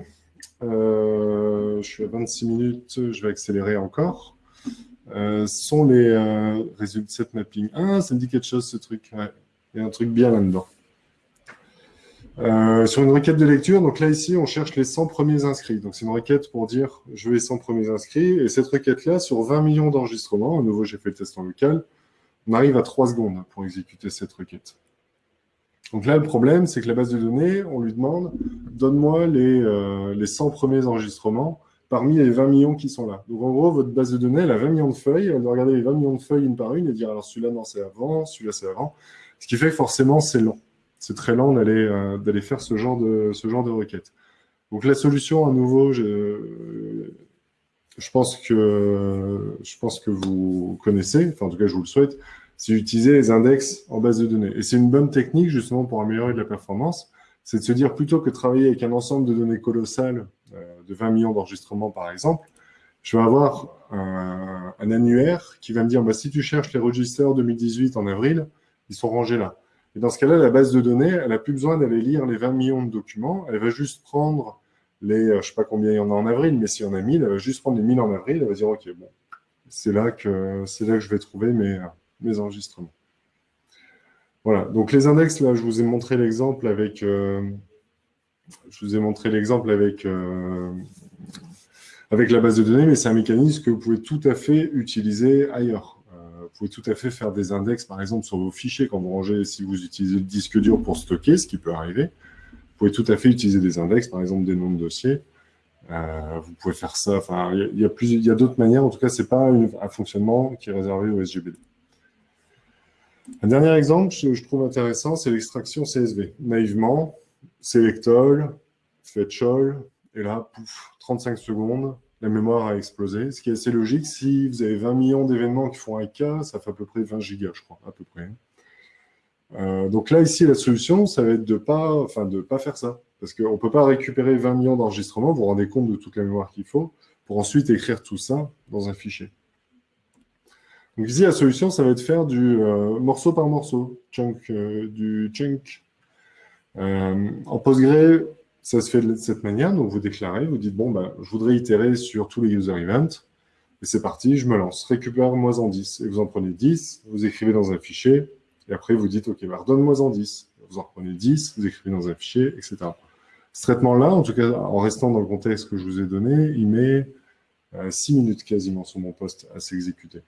Euh, je suis à 26 minutes, je vais accélérer encore. Euh, sont les euh, résultats de mapping. Ah, ça me dit quelque chose ce truc. Il y a un truc bien là-dedans. Euh, sur une requête de lecture, donc là ici, on cherche les 100 premiers inscrits. Donc c'est une requête pour dire je veux les 100 premiers inscrits. Et cette requête-là, sur 20 millions d'enregistrements, à nouveau j'ai fait le test en local, on arrive à 3 secondes pour exécuter cette requête. Donc là, le problème, c'est que la base de données, on lui demande donne-moi les, les 100 premiers enregistrements parmi les 20 millions qui sont là. Donc en gros, votre base de données, elle a 20 millions de feuilles, elle doit regarder les 20 millions de feuilles une par une et dire alors celui-là, non, c'est avant, celui-là, c'est avant. Ce qui fait que forcément, c'est lent. C'est très lent d'aller euh, faire ce genre, de, ce genre de requête. Donc la solution, à nouveau, je, je, pense que, je pense que vous connaissez, enfin en tout cas, je vous le souhaite, c'est d'utiliser les index en base de données. Et c'est une bonne technique justement pour améliorer de la performance, c'est de se dire plutôt que travailler avec un ensemble de données colossales euh, de 20 millions d'enregistrements, par exemple, je vais avoir un, annuaire qui va me dire, bah, si tu cherches les registres 2018 en avril, ils sont rangés là. Et dans ce cas-là, la base de données, elle n'a plus besoin d'aller lire les 20 millions de documents, elle va juste prendre les, euh, je ne sais pas combien il y en a en avril, mais s'il y en a 1000, elle va juste prendre les 1000 en avril, elle va dire, OK, bon, c'est là, que, là que je vais trouver mes, mes enregistrements. Voilà, donc les index, là, je vous ai montré l'exemple avec, euh, je vous ai montré l'exemple avec, euh, avec la base de données, mais c'est un mécanisme que vous pouvez tout à fait utiliser ailleurs. Pouvez tout à fait faire des index, par exemple, sur vos fichiers quand vous rangez, si vous utilisez le disque dur pour stocker, ce qui peut arriver. Vous pouvez tout à fait utiliser des index, par exemple des noms de dossiers. Euh, vous pouvez faire ça, enfin, il y a, d'autres manières. En tout cas, ce n'est pas un fonctionnement qui est réservé au SGBD. Un dernier exemple que je trouve intéressant, c'est l'extraction CSV. Naïvement, Selectol, Fetch All, et là, pouf, 35 secondes, la mémoire a explosé. Ce qui est assez logique, si vous avez 20 millions d'événements qui font un K, ça fait à peu près 20 gigas, je crois, à peu près. Euh, donc là, ici, la solution, ça va être de pas, enfin, pas faire ça. Parce qu'on ne peut pas récupérer 20 millions d'enregistrements, vous vous rendez compte de toute la mémoire qu'il faut, pour ensuite écrire tout ça dans un fichier. Donc ici, la solution, ça va être faire du euh, morceau par morceau, chunk, euh, du chunk. en Postgre, ça se fait de cette manière, donc vous déclarez, vous dites, bon, ben, je voudrais itérer sur tous les user events, et c'est parti, je me lance, récupère moi en 10, et vous en prenez 10, vous écrivez dans un fichier, et après vous dites, ok, bah, redonne-moi en 10, vous en prenez 10, vous écrivez dans un fichier, etc. Ce traitement-là, en tout cas, en restant dans le contexte que je vous ai donné, il met 6 euh, minutes quasiment sur mon poste à s'exécuter.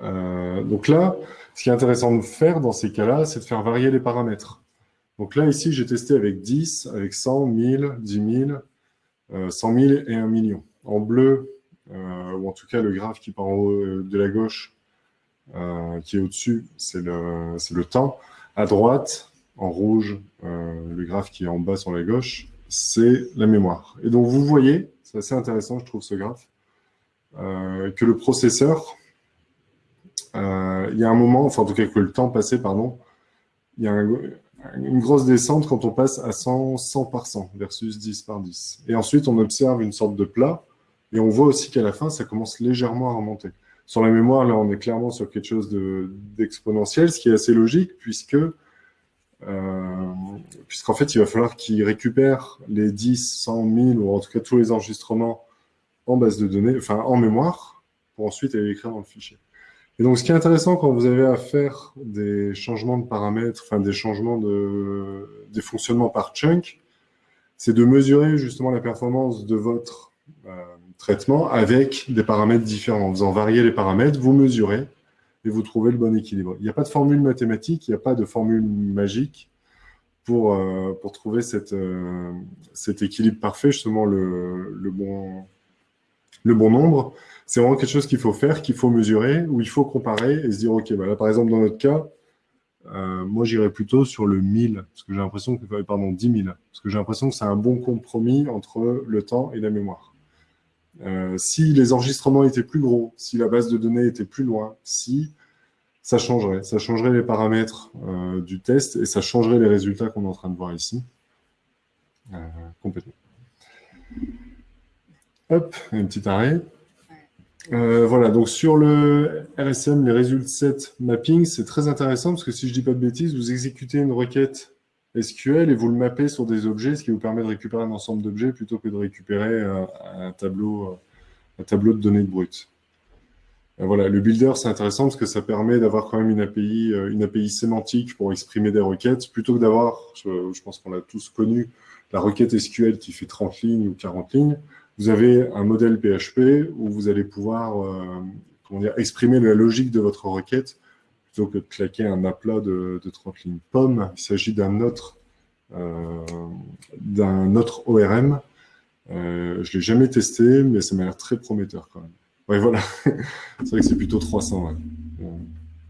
Euh, donc là, ce qui est intéressant de faire dans ces cas-là, c'est de faire varier les paramètres. Donc là, ici, j'ai testé avec 10, avec 100, 1000, 10 000, 100 000 et 1 million. En bleu, euh, ou en tout cas le graphe qui part en haut de la gauche, qui est au-dessus, c'est le, le temps. À droite, en rouge, euh, le graphe qui est en bas sur la gauche, c'est la mémoire. Et donc, vous voyez, c'est assez intéressant, je trouve, ce graphe, euh, que le processeur, euh, il y a un moment, enfin, en tout cas, que le temps passé, pardon, il y a une grosse descente quand on passe à 100, 100 par 100 versus 10 par 10. Et ensuite, on observe une sorte de plat, et on voit aussi qu'à la fin, ça commence légèrement à remonter. Sur la mémoire, là, on est clairement sur quelque chose d'exponentiel, ce qui est assez logique, puisque euh, puisqu'en fait, il va falloir qu'il récupère les 10, 100 000, ou en tout cas tous les enregistrements en base de données, enfin en mémoire, pour ensuite aller écrire dans le fichier. Et donc, ce qui est intéressant quand vous avez à faire des changements de paramètres, enfin des changements de, des fonctionnements par chunk, c'est de mesurer justement la performance de votre euh, traitement avec des paramètres différents. En faisant varier les paramètres, vous mesurez et vous trouvez le bon équilibre. Il n'y a pas de formule mathématique, il n'y a pas de formule magique pour, euh, pour trouver cette, euh, cet équilibre parfait, justement le, le, bon, le bon nombre. C'est vraiment quelque chose qu'il faut faire, qu'il faut mesurer, où il faut comparer et se dire, OK, bah là, par exemple, dans notre cas, euh, moi, j'irais plutôt sur le 1000, parce que j'ai l'impression que, pardon, 10 000, parce que j'ai l'impression que c'est un bon compromis entre le temps et la mémoire. Euh, si les enregistrements étaient plus gros, si la base de données était plus loin, si ça changerait. Ça changerait les paramètres euh, du test et ça changerait les résultats qu'on est en train de voir ici. Euh, complètement. Hop, un petit arrêt. Voilà, donc sur le RSM, les résultats set mapping, c'est très intéressant parce que si je dis pas de bêtises, vous exécutez une requête SQL et vous le mappez sur des objets, ce qui vous permet de récupérer un ensemble d'objets plutôt que de récupérer euh, un, tableau, euh, de données brutes. Voilà, le builder, c'est intéressant parce que ça permet d'avoir quand même une API, euh, une API sémantique pour exprimer des requêtes, plutôt que d'avoir, je, pense qu'on l'a tous connu, la requête SQL qui fait 30 lignes ou 40 lignes. Vous avez un modèle PHP où vous allez pouvoir comment dire, exprimer la logique de votre requête plutôt que de claquer un aplat de, de 30 lignes. Pomme, il s'agit d'un autre, euh, autre ORM. Euh, je ne l'ai jamais testé, mais ça m'a l'air très prometteur quand même. Ouais, voilà. [LAUGHS] c'est vrai que c'est plutôt 300. Euh,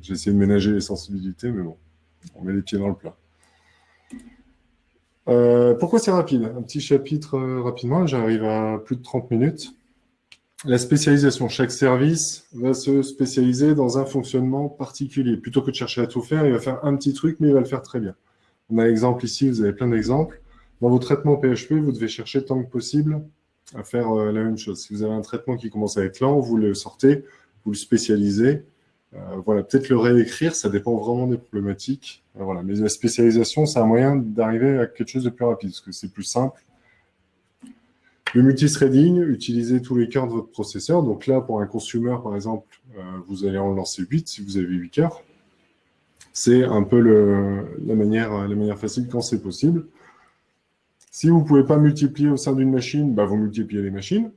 j'ai essayé de ménager les sensibilités, mais bon, on met les pieds dans le plat. Pourquoi c'est rapide? Un petit chapitre rapidement, j'arrive à plus de 30 minutes la spécialisation. Chaque service va se spécialiser dans un fonctionnement particulier. Plutôt que de chercher à tout faire, il va faire un petit truc, mais il va le faire très bien. On a l'exemple ici, vous avez plein d'exemples. Dans vos traitements PHP, vous devez chercher tant que possible à faire euh, la même chose. Si vous avez un traitement qui commence à être lent, vous le sortez, vous le spécialisez. Euh, voilà, peut-être le réécrire, ça dépend vraiment des problématiques. Euh, voilà. Mais la spécialisation, c'est un moyen d'arriver à quelque chose de plus rapide, parce que c'est plus simple le multithreading, utilisez tous les cœurs de votre processeur. Donc là, pour un consumer, par exemple, euh, vous allez en lancer 8 si vous avez 8 cœurs. C'est un peu la, manière, facile quand c'est possible. Si vous ne pouvez pas multiplier au sein d'une machine, bah, vous multipliez les machines.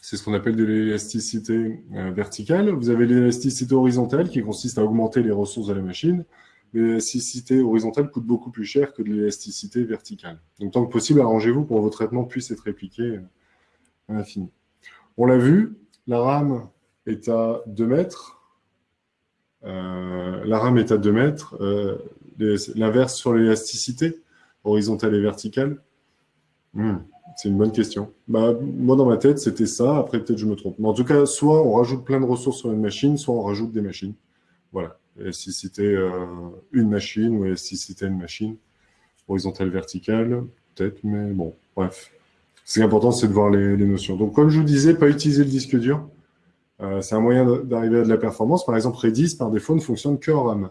C'est ce qu'on appelle de l'élasticité euh, verticale. Vous avez l'élasticité horizontale qui consiste à augmenter les ressources de la machine l'élasticité horizontale coûte beaucoup plus cher que de l'élasticité verticale. Donc, tant que possible, arrangez-vous pour que vos traitements puissent être répliqués à l'infini. On l'a vu, la RAM est à 2 mètres. Euh, la RAM est à 2 mètres. Euh, l'inverse sur l'élasticité, horizontale et verticale. Hmm, C'est une bonne question. Bah, moi, dans ma tête, c'était ça. Après, peut-être je me trompe. Mais en tout cas, soit on rajoute plein de ressources sur une machine, soit on rajoute des machines. Voilà. Et si c'était euh, une machine, ou si c'était une machine, horizontale, verticale, peut-être, mais bon, bref. Ce qui est important, c'est de voir les, notions. Donc, comme je vous disais, pas utiliser le disque dur. Euh, c'est un moyen d'arriver à de la performance. Par exemple, Redis, par défaut, ne fonctionne que en RAM.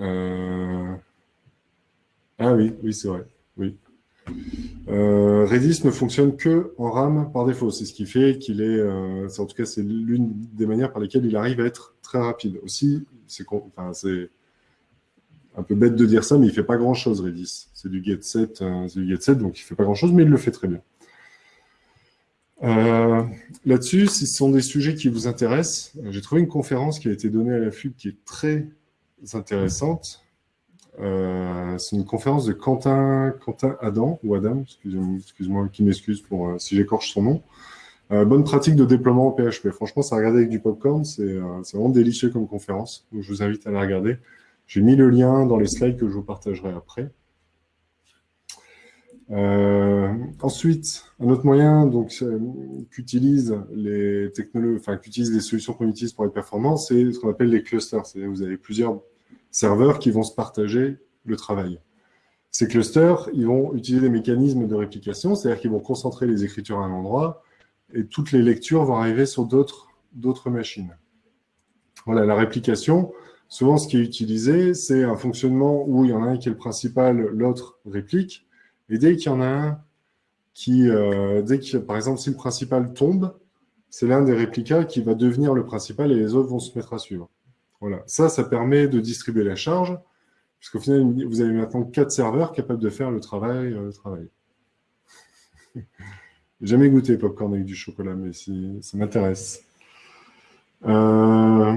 Euh, ah oui, oui, c'est vrai. Oui. Euh, Redis ne fonctionne que en RAM par défaut. C'est ce qui fait qu'il est, euh, en tout cas, c'est l'une des manières par lesquelles il arrive à être très rapide. Aussi, c'est un peu bête de dire ça, mais il fait pas grand chose, Redis. C'est du get set, du get donc il fait pas grand chose, mais il le fait très bien. Là-dessus, si ce sont des sujets qui vous intéressent, j'ai trouvé une conférence qui a été donnée à la FUB qui est très intéressante. Euh, c'est une conférence de Quentin, Quentin Adam, ou Adam, excuse-moi, qui m'excuse pour euh, si j'écorche son nom. Euh, bonne pratique de déploiement en PHP. Franchement, ça regarder avec du popcorn, c'est vraiment délicieux comme conférence. Donc, je vous invite à la regarder. J'ai mis le lien dans les slides que je vous partagerai après. ensuite, un autre moyen donc qu'utilise les qu'utilise les solutions qu'on utilise pour être performant, c'est ce qu'on appelle les clusters. C'est-à-dire vous avez plusieurs serveurs qui vont se partager le travail. Ces clusters, ils vont utiliser des mécanismes de réplication, c'est-à-dire qu'ils vont concentrer les écritures à un endroit et toutes les lectures vont arriver sur d'autres machines. Voilà, la réplication, souvent ce qui est utilisé, c'est un fonctionnement où il y en a un qui est le principal, l'autre réplique, et dès qu'il y en a un qui, euh, dès que, par exemple, si le principal tombe, c'est l'un des réplicas qui va devenir le principal et les autres vont se mettre à suivre. Voilà. Ça, ça permet de distribuer la charge, puisqu'au final, vous avez maintenant quatre serveurs capables de faire le travail. Euh, [LAUGHS] jamais goûté popcorn avec du chocolat, mais si, ça m'intéresse. Euh,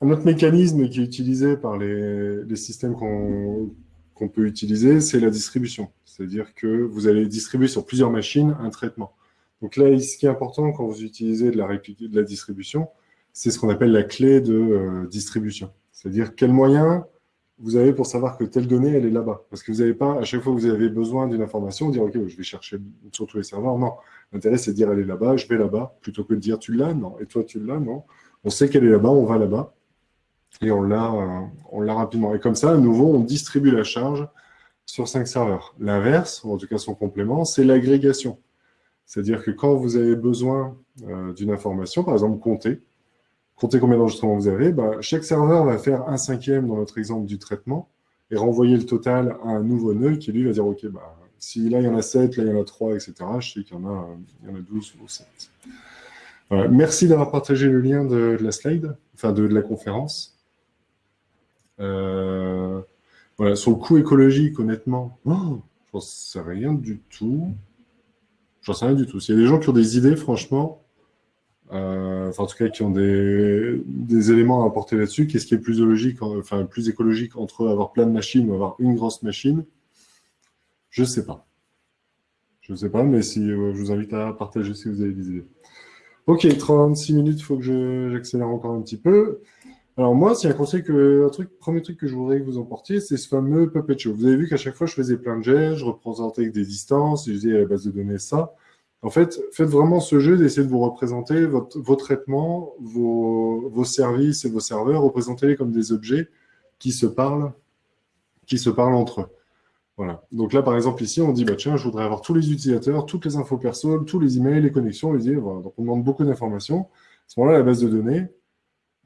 un autre mécanisme qui est utilisé par les, systèmes qu'on peut utiliser, c'est la distribution. C'est-à-dire que vous allez distribuer sur plusieurs machines un traitement. Donc là, ce qui est important quand vous utilisez de la distribution, c'est ce qu'on appelle la clé de euh, distribution. C'est-à-dire quel moyen vous avez pour savoir que telle donnée, elle est là-bas? Parce que vous n'avez pas, à chaque fois que vous avez besoin d'une information, dire, OK, je vais chercher sur tous les serveurs. Non, l'intérêt, c'est de dire, elle est là-bas, je vais là-bas, plutôt que de dire, tu l'as, non, et toi, tu l'as, non. On sait qu'elle est là-bas, on va là-bas, et on l'a euh, rapidement. Et comme ça, à nouveau, on distribue la charge sur cinq serveurs. L'inverse, ou en tout cas son complément, c'est l'agrégation. C'est-à-dire que quand vous avez besoin euh, d'une information, par exemple, compter, comptez combien d'enregistrements vous avez, bah, chaque serveur va faire un cinquième dans notre exemple du traitement et renvoyer le total à un nouveau nœud qui lui va dire, OK, bah, si là il y en a 7, là il y en a 3, etc., je sais qu'il y, en a, il y en a 12 ou 7. Merci d'avoir partagé le lien de, la slide, enfin de, la conférence. Euh, sur le coût écologique, honnêtement, oh, j'en sais rien du tout. J'en sais rien du tout. S'il y a des gens qui ont des idées, franchement, euh, enfin en tout cas qui ont des, éléments à apporter là-dessus. Qu'est-ce qui est plus logique, enfin plus écologique entre avoir plein de machines ou avoir une grosse machine? Je ne sais pas. Je ne sais pas, mais si euh, je vous invite à partager si vous avez des idées. Ok, 36 minutes, il faut que j'accélère encore un petit peu. Alors moi, c'est un conseil que, un truc, premier truc que je voudrais que vous emportiez, c'est ce fameux Puppet Show. Vous avez vu qu'à chaque fois, je faisais plein de gestes, je représentais avec des distances, je disais à la base de données ça. En fait, faites vraiment ce jeu d'essayer de vous représenter votre, vos traitements, vos, services et vos serveurs, représentez-les comme des objets qui se parlent, qui se parlent entre eux. Voilà. Donc là, par exemple, ici, on dit, bah, tiens, je voudrais avoir tous les utilisateurs, toutes les infos perso, tous les emails, les connexions, voilà. Donc on demande beaucoup d'informations. À ce moment-là, la base de données,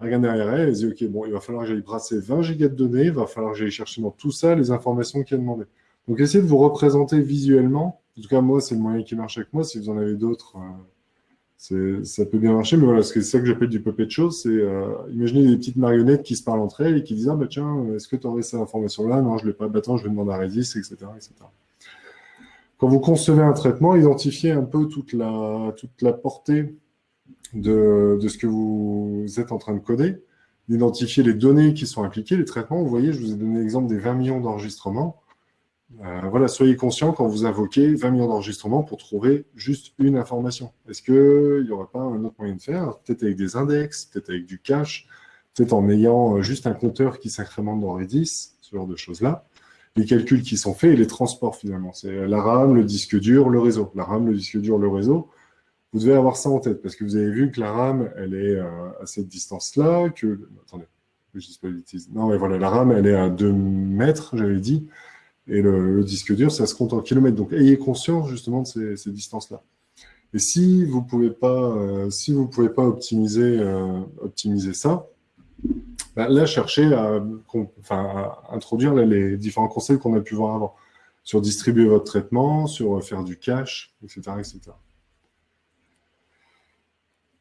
regarde derrière elle, elle dit, OK, bon, il va falloir que j'aille brasser 20 gigas de données, il va falloir que j'aille chercher dans tout ça les informations qui a demandées. Donc essayez de vous représenter visuellement en tout cas, moi, c'est le moyen qui marche avec moi. Si vous en avez d'autres, euh, ça peut bien marcher. Mais voilà, c'est ça que j'appelle du puppet show. C'est euh, imaginez des petites marionnettes qui se parlent entre elles et qui disent Ah, bah tiens, est-ce que tu aurais cette information-là? Non, je ne l'ai pas. Bah, attends, je vais demander à Redis, etc., etc. Quand vous concevez un traitement, identifiez un peu toute la, portée de, de ce que vous êtes en train de coder, d'identifier les données qui sont impliquées, les traitements. Vous voyez, je vous ai donné l'exemple des 20 millions d'enregistrements. Euh, voilà, soyez conscient quand vous invoquez 20 millions d'enregistrements pour trouver juste une information. Est-ce qu'il n'y aurait pas un autre moyen de faire Peut-être avec des index, peut-être avec du cache, peut-être en ayant euh, juste un compteur qui s'incrémente dans Redis, ce genre de choses-là. les calculs qui sont faits et les transports finalement. C'est la RAM, le disque dur, le réseau. La RAM, le disque dur, le réseau. Vous devez avoir ça en tête parce que vous avez vu que la RAM, elle est euh, à cette distance-là, que... Attendez, je dis pas Non, mais voilà, la RAM, elle est à 2 mètres, j'avais dit, et le, disque dur, ça se compte en kilomètres. Donc, ayez conscience justement de ces, distances-là. Et si vous pouvez pas, euh, si vous pouvez pas optimiser, euh, optimiser ça, bah, là, cherchez à, introduire les différents conseils qu'on a pu voir avant, sur distribuer votre traitement, sur faire du cache, etc. etc.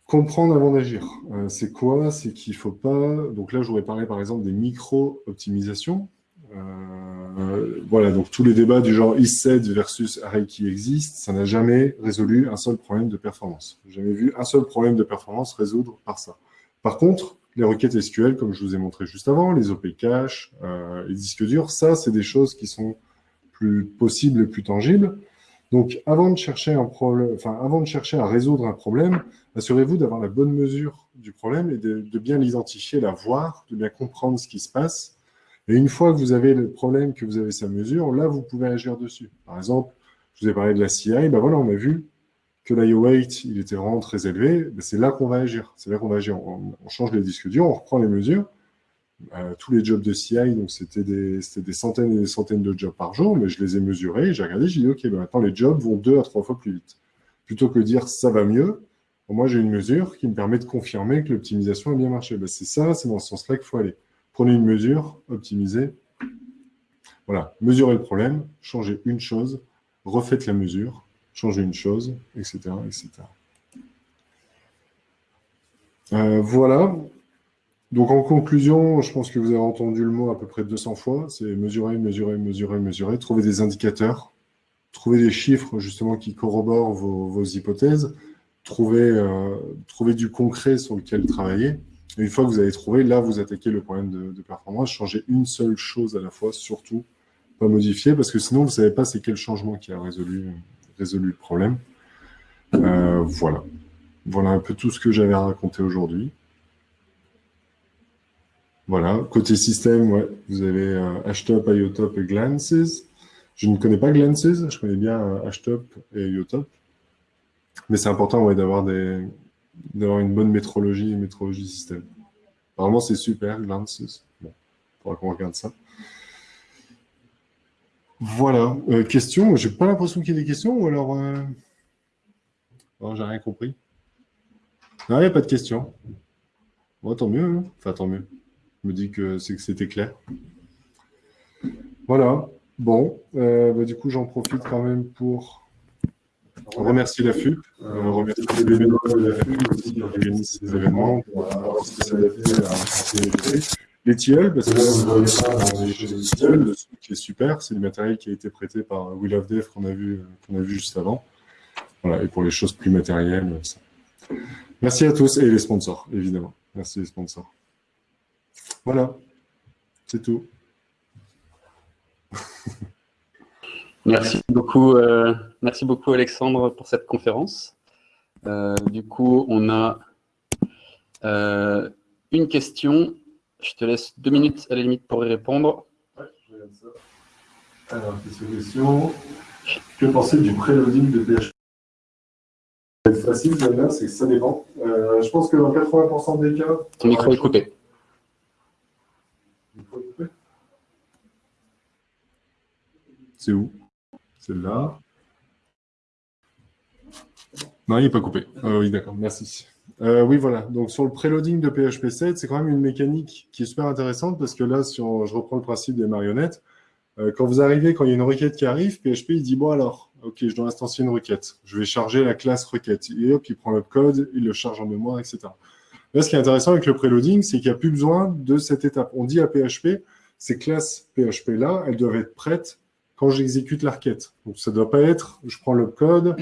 Comprendre avant d'agir. Euh, c'est quoi? C'est qu'il ne faut pas... Donc là, je voudrais parler par exemple des micro-optimisations. Euh, voilà, donc tous les débats du genre is-set versus array qui existent, ça n'a jamais résolu un seul problème de performance. Jamais vu un seul problème de performance résoudre par ça. Par contre, les requêtes SQL, comme je vous ai montré juste avant, les OP cache, euh, les disques durs, ça, c'est des choses qui sont plus possibles et plus tangibles. Donc, avant de chercher un problème, enfin, avant de chercher à résoudre un problème, assurez-vous d'avoir la bonne mesure du problème et de, bien l'identifier, la voir, de bien comprendre ce qui se passe. Et une fois que vous avez le problème, que vous avez sa mesure, là, vous pouvez agir dessus. Par exemple, je vous ai parlé de la CI, ben voilà, on a vu que l'IO weight, il était vraiment très élevé, ben c'est là qu'on va agir. C'est là qu'on va agir. On, change les disques durs, on reprend les mesures. Euh, tous les jobs de CI, donc c'était des, des, centaines et des centaines de jobs par jour, mais je les ai mesurés, j'ai regardé, j'ai dit, OK, ben maintenant les jobs vont deux à trois fois plus vite. Plutôt que dire ça va mieux, moi j'ai une mesure qui me permet de confirmer que l'optimisation a bien marché. Ben, c'est ça, c'est dans ce sens-là qu'il faut aller. Prenez une mesure, optimisez. Voilà, mesurez le problème, changez une chose, refaites la mesure, changer une chose, etc. etc. Euh, voilà. Donc en conclusion, je pense que vous avez entendu le mot à peu près 200 fois, c'est mesurer, mesurer, mesurer, mesurer, trouver des indicateurs, trouver des chiffres justement qui corroborent vos, hypothèses, trouver, euh, trouver du concret sur lequel travailler. Une fois que vous avez trouvé, là, vous attaquez le problème de, performance, changez une seule chose à la fois, surtout pas modifier, parce que sinon, vous ne savez pas c'est quel changement qui a résolu le problème. Euh, voilà. Voilà un peu tout ce que j'avais à raconter aujourd'hui. Voilà, côté système, ouais, vous avez euh, HTOP, IOTOP et Glances. Je ne connais pas Glances, je connais bien euh, HTOP et IOTOP. Mais c'est important ouais, d'avoir une bonne métrologie et métrologie système. Apparemment, c'est super, Glances. Bon, il faudra qu'on regarde ça. Voilà. Euh, question J'ai pas l'impression qu'il y ait des questions ou alors... Euh... j'ai rien compris. Non, il n'y a pas de questions. Bon, tant mieux. Hein. enfin, tant mieux. Je me dis que c'était clair. Voilà. Bon, euh, bah, du coup, j'en profite quand même pour remercier la FUP, euh, les bénévoles de la FUP aussi qui organisent ces événements pour avoir spécialisé à les tilleuls, parce que là, vous voyez ça dans les tilleuls, le qui est super, c'est le matériel qui a été prêté par Will of Death qu'on a, vu, qu'on a vu juste avant. Voilà, et pour les choses plus matérielles, ça. Merci à tous et les sponsors, évidemment. Merci les sponsors. Voilà, c'est tout. [LAUGHS] Merci beaucoup, euh, merci beaucoup Alexandre pour cette conférence. Euh, du coup, on a euh, une question je te laisse deux minutes à la limite pour y répondre. Ouais, je regarde ça. Alors, question. Que pensez du préloading de PHP C'est facile, c'est que ça dépend. Je pense que dans 80% des cas... Ton micro est coupé. Micro est coupé C'est où? C'est là. Non, il n'est pas coupé. Ah oui, d'accord, merci. Euh, oui, voilà. Donc, sur le preloading de PHP 7, c'est quand même une mécanique qui est super intéressante parce que là, si je reprends le principe des marionnettes, euh, quand vous arrivez, quand il y a une requête qui arrive, PHP, il dit, bon alors, ok, je dois instancier une requête. Je vais charger la classe requête. Et hop, il prend le code, il le charge en mémoire, etc. Là, ce qui est intéressant avec le preloading, c'est qu'il n'y a plus besoin de cette étape. On dit à PHP, ces classes PHP-là, elles doivent être prêtes quand j'exécute la requête. Donc, ça ne doit pas être, je prends le code,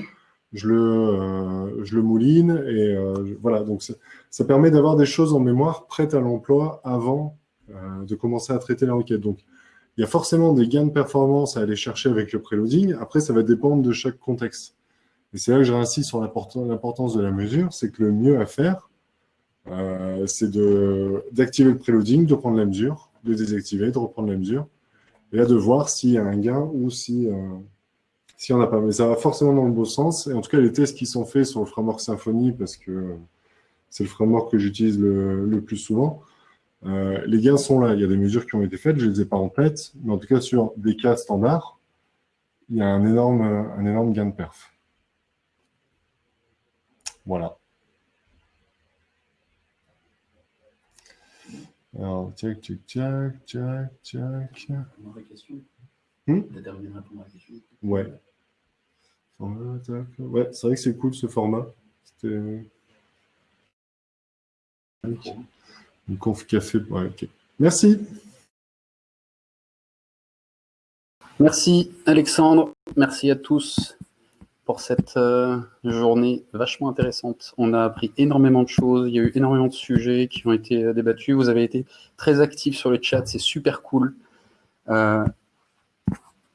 je le, euh, je le mouline, et euh, voilà, donc ça permet d'avoir des choses en mémoire prêtes à l'emploi avant euh, de commencer à traiter la requête. Donc, il y a forcément des gains de performance à aller chercher avec le preloading. Après, ça va dépendre de chaque contexte. Et c'est là que je réinsiste sur l'importance de la mesure, c'est que le mieux à faire, euh, c'est d'activer le preloading, de prendre la mesure, de désactiver, de reprendre la mesure, et là de voir s'il y a un gain ou si s'il n'y en a pas. Mais ça va forcément dans le bon sens. Et en tout cas, les tests qui sont faits sur le framework Symfony, parce que c'est le framework que j'utilise le, plus souvent, euh, les gains sont là. Il y a des mesures qui ont été faites, je ne les ai pas en tête, mais en tout cas, sur des cas standards, il y a un énorme, un énorme gain de perf. Voilà. Alors, tchac, tchac, tchac, tchac, tchac. Hmm? Ouais. Ouais, c'est vrai que c'est cool ce format. C'était une conf café. Merci. Merci Alexandre. Merci à tous pour cette euh, journée vachement intéressante. On a appris énormément de choses. Il y a eu énormément de sujets qui ont été euh, débattus. Vous avez été très actifs sur le chat. C'est super cool. Euh,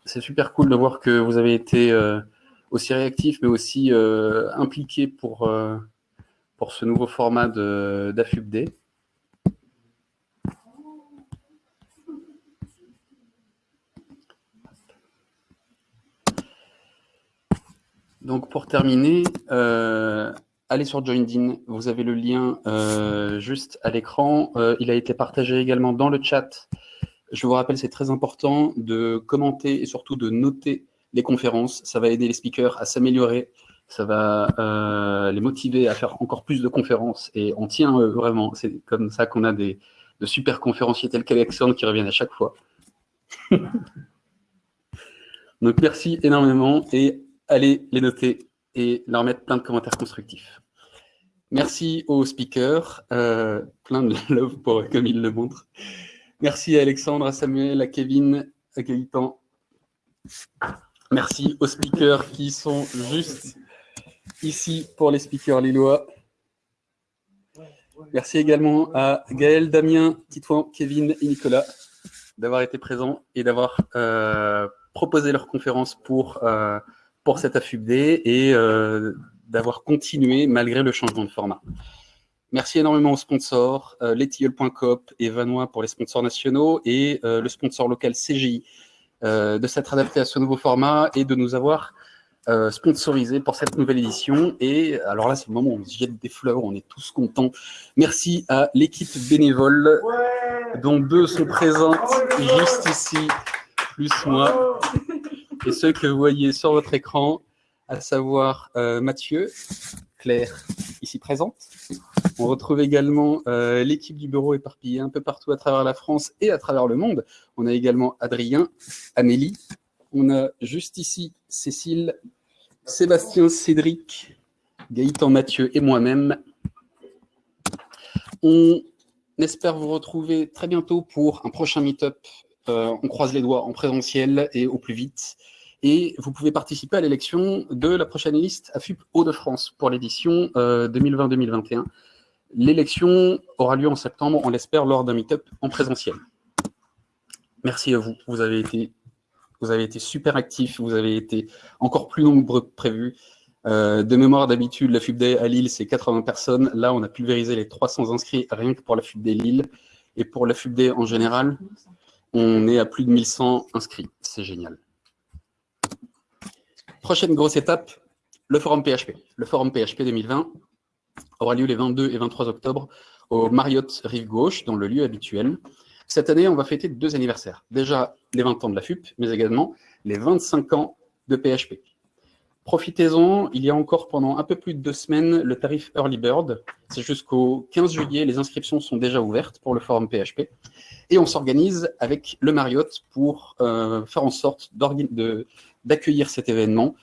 c'est super cool de voir que vous avez été aussi réactif, mais aussi euh, impliqué pour, pour ce nouveau format d'AFUBD. Donc pour terminer, euh, allez sur JoinDin, vous avez le lien juste à l'écran. il a été partagé également dans le chat. Je vous rappelle, c'est très important de commenter et surtout de noter les conférences, ça va aider les speakers à s'améliorer, ça va euh, les motiver à faire encore plus de conférences, et on tient euh, vraiment, c'est comme ça qu'on a des, de super conférenciers tels qu'Alexandre qui reviennent à chaque fois. [LAUGHS] Donc merci énormément, et allez les noter et leur mettre plein de commentaires constructifs. Merci aux speakers, euh, plein de [LAUGHS] love pour, comme ils le montrent. Merci à Alexandre, à Samuel, à Kevin, à Gaëtan. Merci aux speakers qui sont juste ici pour les speakers lillois. Merci également à Gaël, Damien, Titouan, Kevin et Nicolas d'avoir été présents et d'avoir euh, proposé leur conférence pour, euh, pour cette AFUBD et euh, d'avoir continué malgré le changement de format. Merci énormément aux sponsors, euh, et Vanois pour les sponsors nationaux et le sponsor local CGI euh, de s'être adapté à ce nouveau format et de nous avoir euh, sponsorisé pour cette nouvelle édition. Et alors là, c'est le moment où on se jette des fleurs, on est tous contents. Merci à l'équipe bénévole, dont deux sont présentes juste ici, plus moi. Et ceux que vous voyez sur votre écran, à savoir euh, Mathieu, Claire, ici présente, on retrouve également euh, l'équipe du bureau éparpillée un peu partout à travers la France et à travers le monde. On a également Adrien, Amélie, on a juste ici Cécile, Sébastien, Cédric, Gaëtan, Mathieu et moi-même. On espère vous retrouver très bientôt pour un prochain meet-up. Euh, on croise les doigts en présentiel et au plus vite. Et vous pouvez participer à l'élection de la prochaine liste AFUP Hauts-de-France pour l'édition 2020-2021. Euh, L'élection aura lieu en septembre, on l'espère, lors d'un meet-up en présentiel. Merci à vous. Vous avez été, vous avez été super actifs, vous avez été encore plus nombreux que prévu. Euh, de mémoire, d'habitude, la FUBD à Lille, c'est 80 personnes. Là, on a pulvérisé les 300 inscrits rien que pour la FUBD Lille. Et pour la FUBD en général, on est à plus de 1100 inscrits. C'est génial. Prochaine grosse étape, le forum PHP. Le forum PHP 2020, aura lieu les 22 et 23 octobre au Marriott Rive Gauche, dans le lieu habituel. Cette année, on va fêter deux anniversaires. Déjà les 20 ans de la FUP, mais également les 25 ans de PHP. Profitez-en, il y a encore pendant un peu plus de deux semaines le tarif Early Bird. C'est jusqu'au 15 juillet, les inscriptions sont déjà ouvertes pour le forum PHP. Et on s'organise avec le Marriott pour euh, faire en sorte d'accueillir cet événement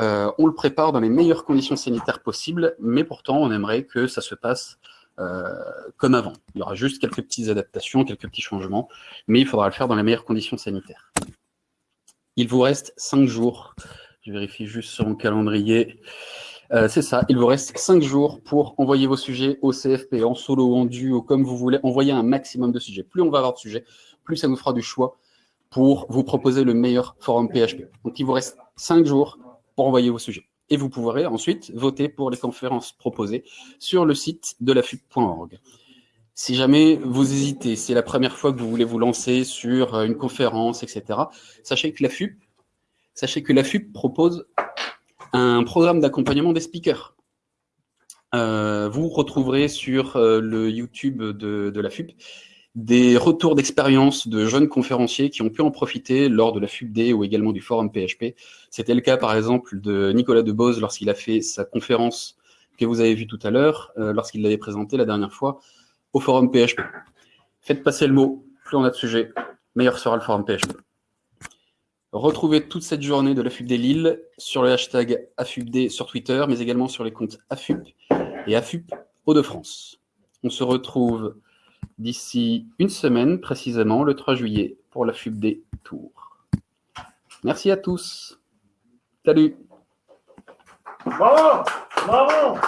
euh, on le prépare dans les meilleures conditions sanitaires possibles, mais pourtant, on aimerait que ça se passe euh, comme avant. Il y aura juste quelques petites adaptations, quelques petits changements, mais il faudra le faire dans les meilleures conditions sanitaires. Il vous reste cinq jours. Je vérifie juste sur mon calendrier. Euh, c'est ça, il vous reste cinq jours pour envoyer vos sujets au CFP, en solo, en duo, comme vous voulez. Envoyer un maximum de sujets. Plus on va avoir de sujets, plus ça nous fera du choix pour vous proposer le meilleur forum PHP. Donc il vous reste cinq jours pour envoyer vos sujets. Et vous pourrez ensuite voter pour les conférences proposées sur le site de la FUP.org. Si jamais vous hésitez, c'est la première fois que vous voulez vous lancer sur une conférence, etc., sachez que la FUP, sachez que propose un programme d'accompagnement des speakers. Euh, vous retrouverez sur euh, le YouTube de, de, la FUP des retours d'expérience de jeunes conférenciers qui ont pu en profiter lors de la FUPD ou également du forum PHP. C'était le cas par exemple de Nicolas Debose lorsqu'il a fait sa conférence que vous avez vue tout à l'heure, euh, lorsqu'il l'avait présentée la dernière fois au forum PHP. Faites passer le mot, plus on a de sujets, meilleur sera le forum PHP. Retrouvez toute cette journée de la FUPD Lille sur le hashtag AFUPD sur Twitter, mais également sur les comptes AFUP et AFUP Hauts-de-France. On se retrouve d'ici une semaine, précisément le 3 juillet, pour la FUPD Tour. Merci à tous. Salut Bravo Bravo